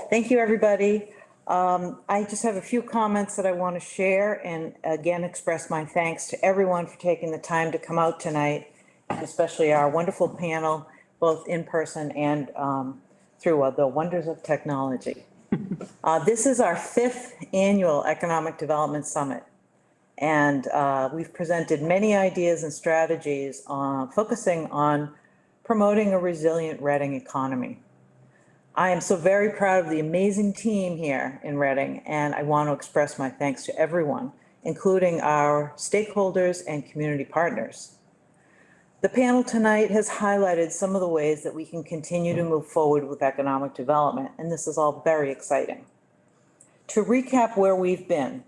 Thank you, everybody. Um, I just have a few comments that I want to share and again, express my thanks to everyone for taking the time to come out tonight, especially our wonderful panel, both in person and um, through uh, the wonders of technology. Uh, This is our fifth annual Economic Development Summit. And uh, we've presented many ideas and strategies uh, focusing on promoting a resilient Reading economy. I am so very proud of the amazing team here in Reading, and I want to express my thanks to everyone, including our stakeholders and community partners. The panel tonight has highlighted some of the ways that we can continue to move forward with economic development, and this is all very exciting. To recap where we've been,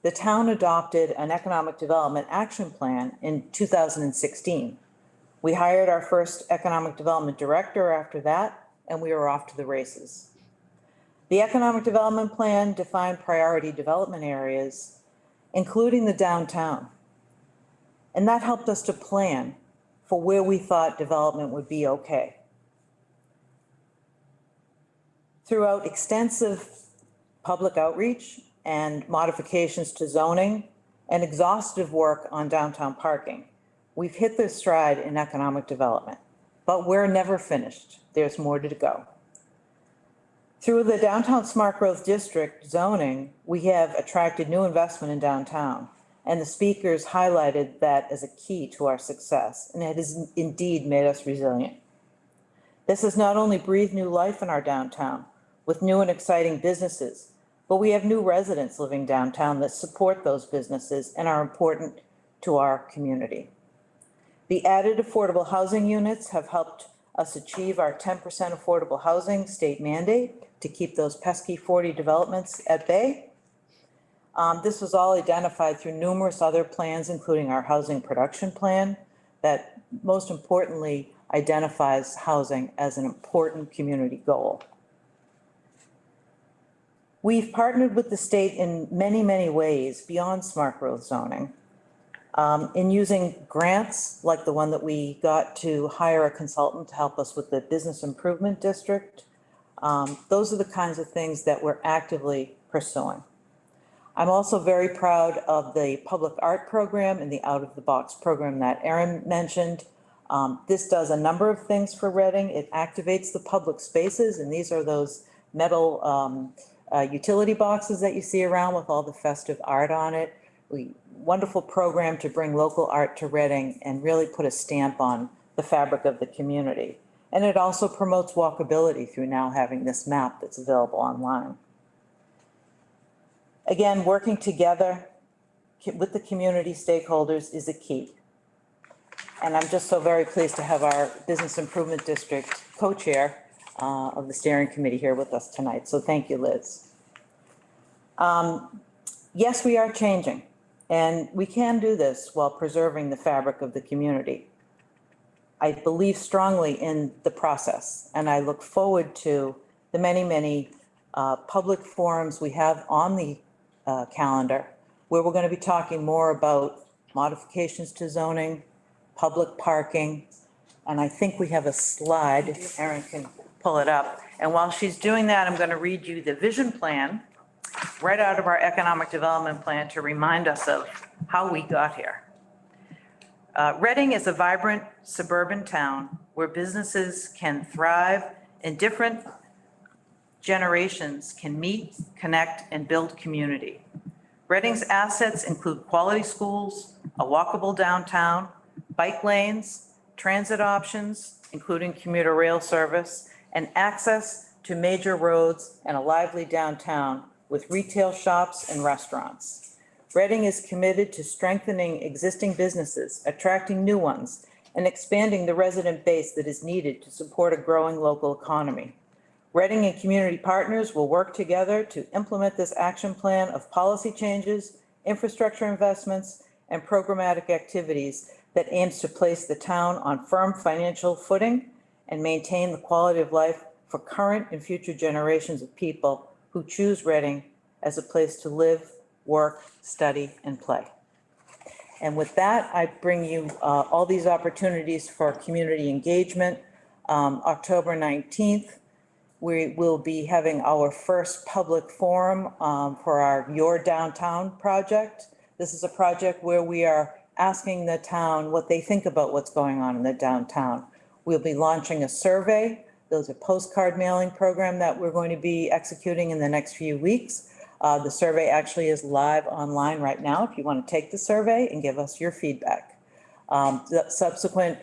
the town adopted an economic development action plan in 2016. We hired our first economic development director after that, and we were off to the races. The economic development plan defined priority development areas, including the downtown. And that helped us to plan for where we thought development would be okay. Throughout extensive public outreach and modifications to zoning and exhaustive work on downtown parking, we've hit this stride in economic development, but we're never finished there's more to go. Through the Downtown Smart Growth District zoning, we have attracted new investment in downtown. And the speakers highlighted that as a key to our success, and it has indeed made us resilient. This has not only breathed new life in our downtown with new and exciting businesses, but we have new residents living downtown that support those businesses and are important to our community. The added affordable housing units have helped us achieve our ten percent affordable housing state mandate to keep those pesky forty developments at bay. Um, this was all identified through numerous other plans, including our housing production plan, that most importantly identifies housing as an important community goal. We've partnered with the state in many, many ways beyond smart growth zoning. Um, in using grants like the one that we got to hire a consultant to help us with the business improvement district. Um, Those are the kinds of things that we're actively pursuing. I'm also very proud of the public art program and the out of the box program that Erin mentioned. Um, this does a number of things for Reading. It activates the public spaces and these are those metal, um, uh, utility boxes that you see around with all the festive art on it. Wonderful program to bring local art to Reading and really put a stamp on the fabric of the community. And it also promotes walkability through now having this map that's available online. Again, working together with the community stakeholders is a key. And I'm just so very pleased to have our Business Improvement District co-chair uh, of the steering committee here with us tonight. So thank you, Liz. Um, Yes, we are changing, and we can do this while preserving the fabric of the community. I believe strongly in the process, and I look forward to the many, many uh, public forums we have on the uh, calendar, where we're going to be talking more about modifications to zoning, public parking, and I think we have a slide, if Erin can pull it up. And while she's doing that, I'm going to read you the vision plan right out of our economic development plan to remind us of how we got here. Uh, Reading is a vibrant suburban town where businesses can thrive and different generations can meet, connect, and build community. Reading's assets include quality schools, a walkable downtown, bike lanes, transit options, including commuter rail service, and access to major roads and a lively downtown with retail shops and restaurants. Reading is committed to strengthening existing businesses, attracting new ones, and expanding the resident base that is needed to support a growing local economy. Reading and community partners will work together to implement this action plan of policy changes, infrastructure investments, and programmatic activities that aims to place the town on firm financial footing and maintain the quality of life for current and future generations of people who choose Reading as a place to live, work, study, and play. And with that, I bring you uh, all these opportunities for community engagement. Um, October 19th, we will be having our first public forum um, for our Your Downtown project. This is a project where we are asking the town what they think about what's going on in the downtown. We'll be launching a survey. There's a postcard mailing program that we're going to be executing in the next few weeks. Uh, The survey actually is live online right now if you want to take the survey and give us your feedback. Um, The subsequent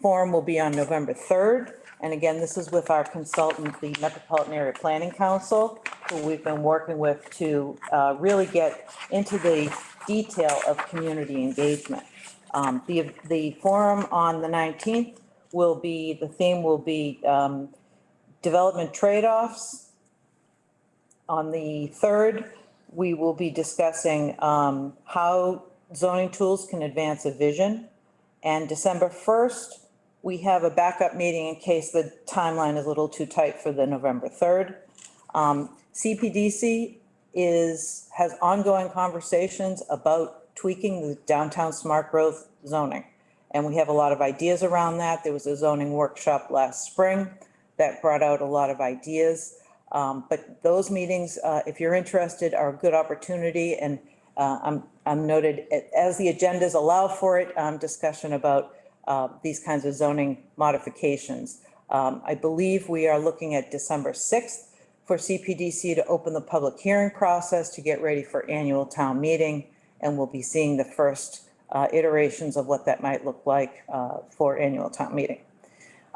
forum will be on November 3rd. And again, this is with our consultant, the Metropolitan Area Planning Council, who we've been working with to uh, really get into the detail of community engagement. Um, The, the forum on the 19th will be, the theme will be um, development trade-offs. On the 3rd, we will be discussing um, how zoning tools can advance a vision. And December 1st, we have a backup meeting in case the timeline is a little too tight for the November 3rd. Um, CPDC is, has ongoing conversations about tweaking the downtown smart growth zoning. And we have a lot of ideas around that. There was a zoning workshop last spring that brought out a lot of ideas. Um, But those meetings, uh, if you're interested, are a good opportunity. And uh, I'm, I'm noted, as the agendas allow for it, um, discussion about uh, these kinds of zoning modifications. Um, I believe we are looking at December 6th for CPDC to open the public hearing process to get ready for annual town meeting. And we'll be seeing the first uh, iterations of what that might look like uh, for annual town meeting.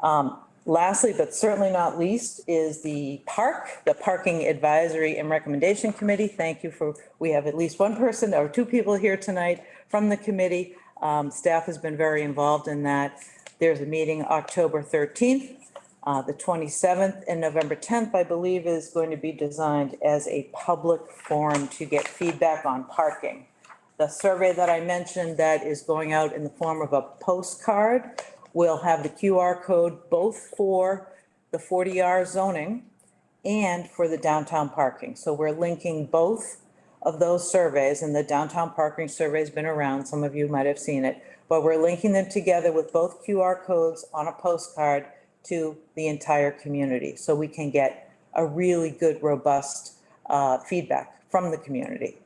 Um, Lastly, but certainly not least, is the park, the Parking Advisory and Recommendation Committee. Thank you for, we have at least one person or two people here tonight from the committee. Um, Staff has been very involved in that. There's a meeting October 13th. Uh, The 27th and November 10th, I believe, is going to be designed as a public forum to get feedback on parking. The survey that I mentioned that is going out in the form of a postcard will have the QR code both for the 40R zoning and for the downtown parking. So we're linking both of those surveys, and the downtown parking survey's been around, some of you might have seen it, but we're linking them together with both QR codes on a postcard to the entire community, so we can get a really good, robust uh, feedback from the community.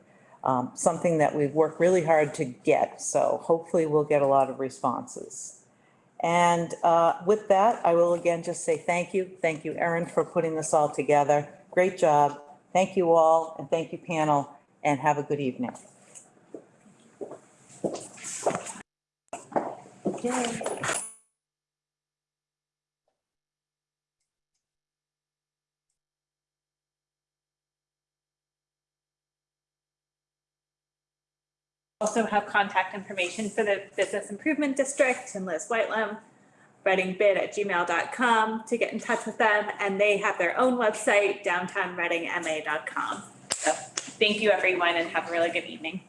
Um, Something that we've worked really hard to get, so hopefully we'll get a lot of responses. And uh, with that, I will again just say thank you. Thank you, Erin, for putting this all together. Great job. Thank you all, and thank you, panel, and have a good evening. Also have contact information for the Business Improvement District and Liz Whitelam, readingbid@gmail.com to get in touch with them. And they have their own website, downtownreadingma.com. So thank you, everyone, and have a really good evening.